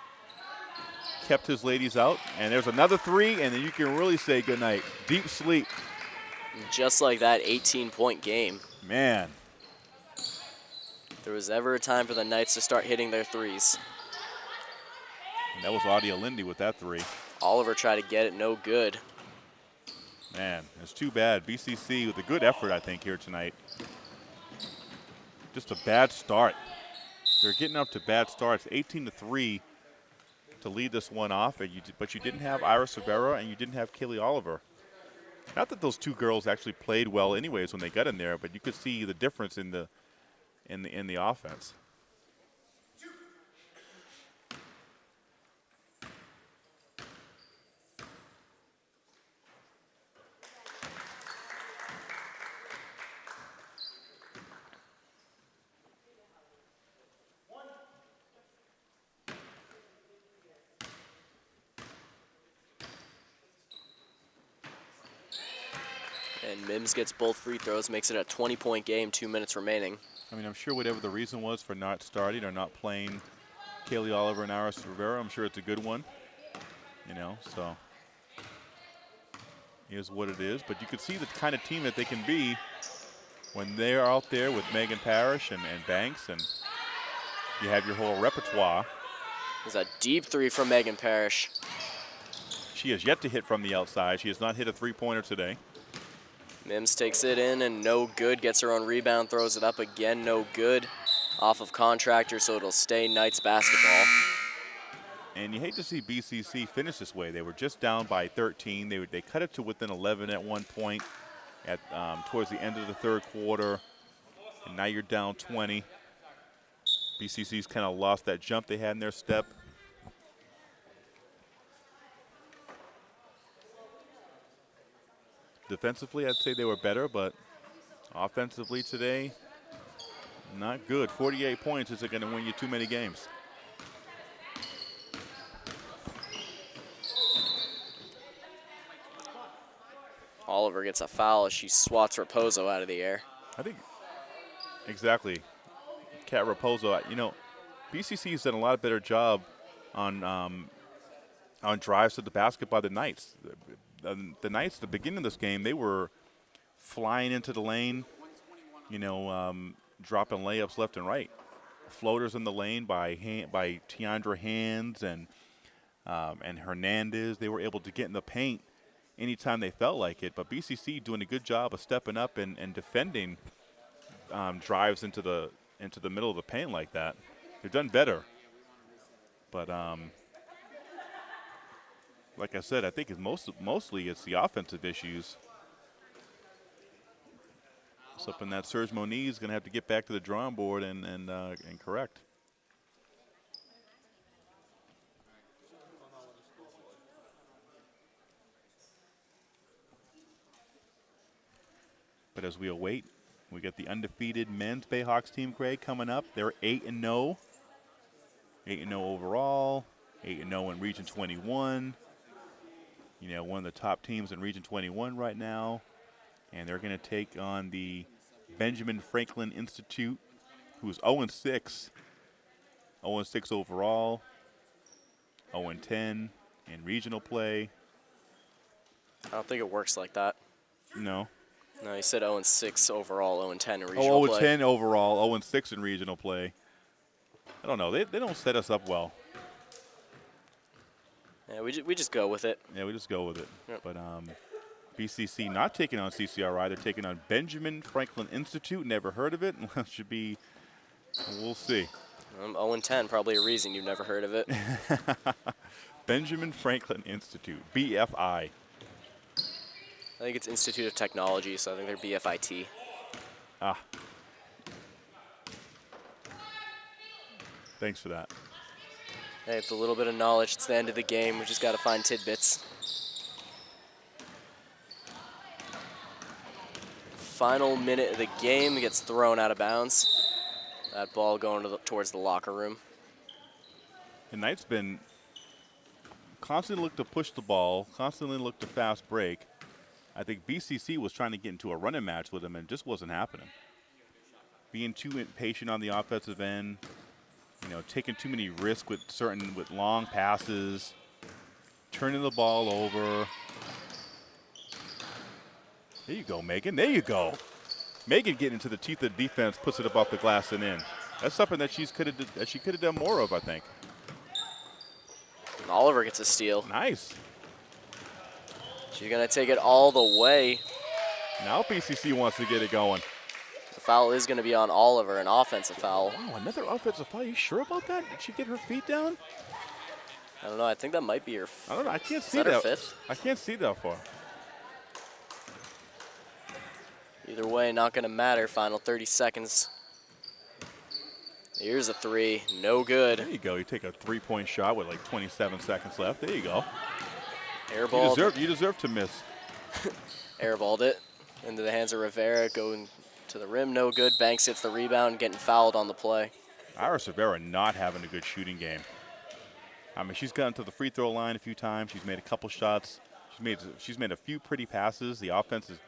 kept his ladies out. And there's another three, and then you can really say goodnight. Deep sleep. Just like that 18-point game. Man, If there was ever a time for the Knights to start hitting their threes. And that was Audia Lindy with that three. Oliver tried to get it, no good. Man, it's too bad. BCC with a good effort, I think, here tonight. Just a bad start. They're getting up to bad starts. 18 to 3 to lead this one off, and you, but you didn't have Iris Rivera and you didn't have Kaylee Oliver. Not that those two girls actually played well, anyways, when they got in there, but you could see the difference in the in the in the offense. And Mims gets both free throws, makes it a 20 point game, two minutes remaining. I mean, I'm sure whatever the reason was for not starting or not playing Kaylee Oliver and Iris Rivera, I'm sure it's a good one. You know, so is what it is. But you can see the kind of team that they can be when they're out there with Megan Parrish and, and Banks, and you have your whole repertoire. There's a deep three from Megan Parrish. She has yet to hit from the outside. She has not hit a three-pointer today. Mims takes it in and no good. Gets her own rebound, throws it up again, no good. Off of contractor, so it'll stay Knights basketball. And you hate to see BCC finish this way. They were just down by 13. They, they cut it to within 11 at one point at um, towards the end of the third quarter. And now you're down 20. BCC's kind of lost that jump they had in their step. Defensively, I'd say they were better, but offensively today, not good. 48 points isn't going to win you too many games. Oliver gets a foul as she swats Raposo out of the air. I think exactly. Cat Raposo. You know, BCC has done a lot better job on um, on drives to the basket by the Knights. The, the Knights, the beginning of this game, they were flying into the lane. You know, um, dropping layups left and right. Floaters in the lane by hand, by Tiandra Hands and um, and Hernandez. They were able to get in the paint anytime they felt like it. But BCC doing a good job of stepping up and, and defending um, drives into the into the middle of the paint like that. They've done better. But um, like I said, I think it's most mostly it's the offensive issues. Something that Serge Moniz is going to have to get back to the drawing board and and uh, and correct. But as we await, we get the undefeated men's Bayhawks team, Craig, coming up. They're 8 and 0. 8 and 0 overall, 8 and 0 in Region 21. You know, one of the top teams in Region 21 right now. And they're going to take on the Benjamin Franklin Institute, who's 0-6, 0-6 overall, 0-10 in regional play. I don't think it works like that. No. No, he said 0-6 overall, 0-10 in regional Oh, 0 play. and 10 overall, 0-6 in regional play. I don't know. They, they don't set us up well. Yeah, we, ju- we just go with it. Yeah, we just go with it. Yep. But um, BCC not taking on CCRI. They're taking on Benjamin Franklin Institute. Never heard of it. Well it should be. We'll see. Um, 0 and 10, probably a reason you've never heard of it. Benjamin Franklin Institute, BFI. I think it's Institute of Technology, so I think they're BFIT. Ah. Thanks for that. Hey, it's a little bit of knowledge. It's the end of the game. We just got to find tidbits. Final minute of the game gets thrown out of bounds. That ball going to the, towards the locker room. The Knights been constantly look to push the ball, constantly look to fast break. I think BCC was trying to get into a running match with them and just wasn't happening. Being too impatient on the offensive end, you know, taking too many risks with certain with long passes, turning the ball over. There you go, Megan. There you go. Megan getting into the teeth of the defense, puts it up off the glass and in. That's something that she's could have that she could have done more of, I think. Oliver gets a steal. Nice. She's going to take it all the way. Now BCC wants to get it going. Foul is going to be on Oliver, an offensive foul. Wow, another offensive foul. You sure about that? Did she get her feet down? I don't know. I think that might be her. I don't know. I can't see that that. fifth? I can't see that far. Either way, not going to matter. Final 30 seconds. Here's a three. No good. There you go. You take a three-point shot with like 27 seconds left. There you go. You deserve. You deserve to miss. airballed it into the hands of Rivera. Going to the rim. No good. Banks hits the rebound. Getting fouled on the play. Iris Rivera not having a good shooting game. I mean, she's gotten to the free throw line a few times. She's made a couple shots. She's made she's made a few pretty passes. The offense has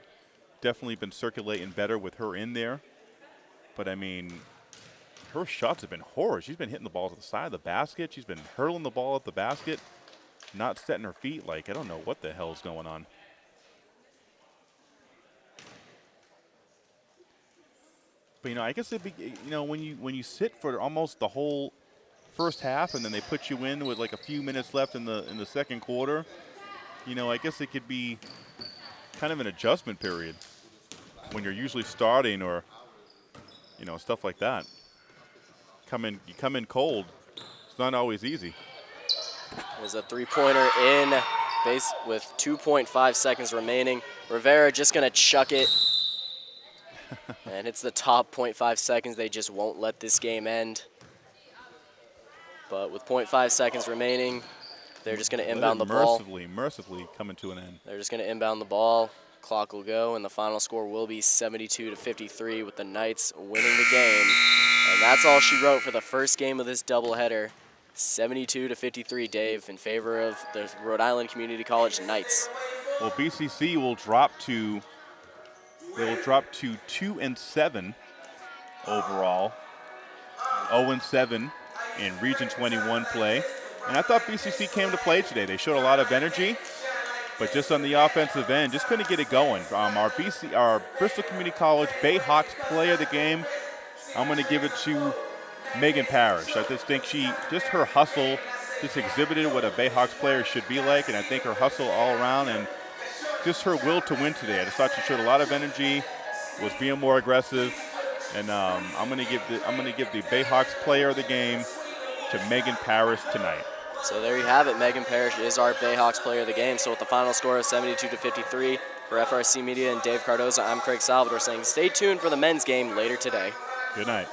definitely been circulating better with her in there. But I mean, her shots have been horrid. She's been hitting the ball to the side of the basket. She's been hurling the ball at the basket, not setting her feet. Like I don't know what the hell is going on. But you know, I guess it be you know when you when you sit for almost the whole first half and then they put you in with like a few minutes left in the in the second quarter, you know, I guess it could be kind of an adjustment period when you're usually starting or you know stuff like that. Come in, you come in cold. It's not always easy. There's a three-pointer in base with 2.5 seconds remaining. Rivera just to chuck it. And it's the top 0.5 seconds. They just won't let this game end. But with 0.5 seconds remaining, they're just going to inbound the ball. mercifully, mercifully coming to an end. They're just going to inbound the ball. Clock will go, and the final score will be 72 to 53 with the Knights winning the game. And that's all she wrote for the first game of this doubleheader. 72 to 53, Dave, in favor of the Rhode Island Community College Knights. Well, BCC will drop to they will drop to two and seven overall, 0 and seven in Region 21 play. And I thought BCC came to play today. They showed a lot of energy, but just on the offensive end, just couldn't get it going. Um, our BC, our Bristol Community College Bayhawks player of the game, I'm going to give it to Megan Parrish. I just think she, just her hustle, just exhibited what a Bayhawks player should be like, and I think her hustle all around and just her will to win today. I just thought she showed a lot of energy, was being more aggressive, and um, I'm going to give the I'm going to give the Bayhawks player of the game to Megan Parrish tonight. So there you have it. Megan Parrish is our Bayhawks player of the game. So with the final score of 72 to 53 for FRC Media and Dave Cardoza, I'm Craig Salvador saying stay tuned for the men's game later today. Good night.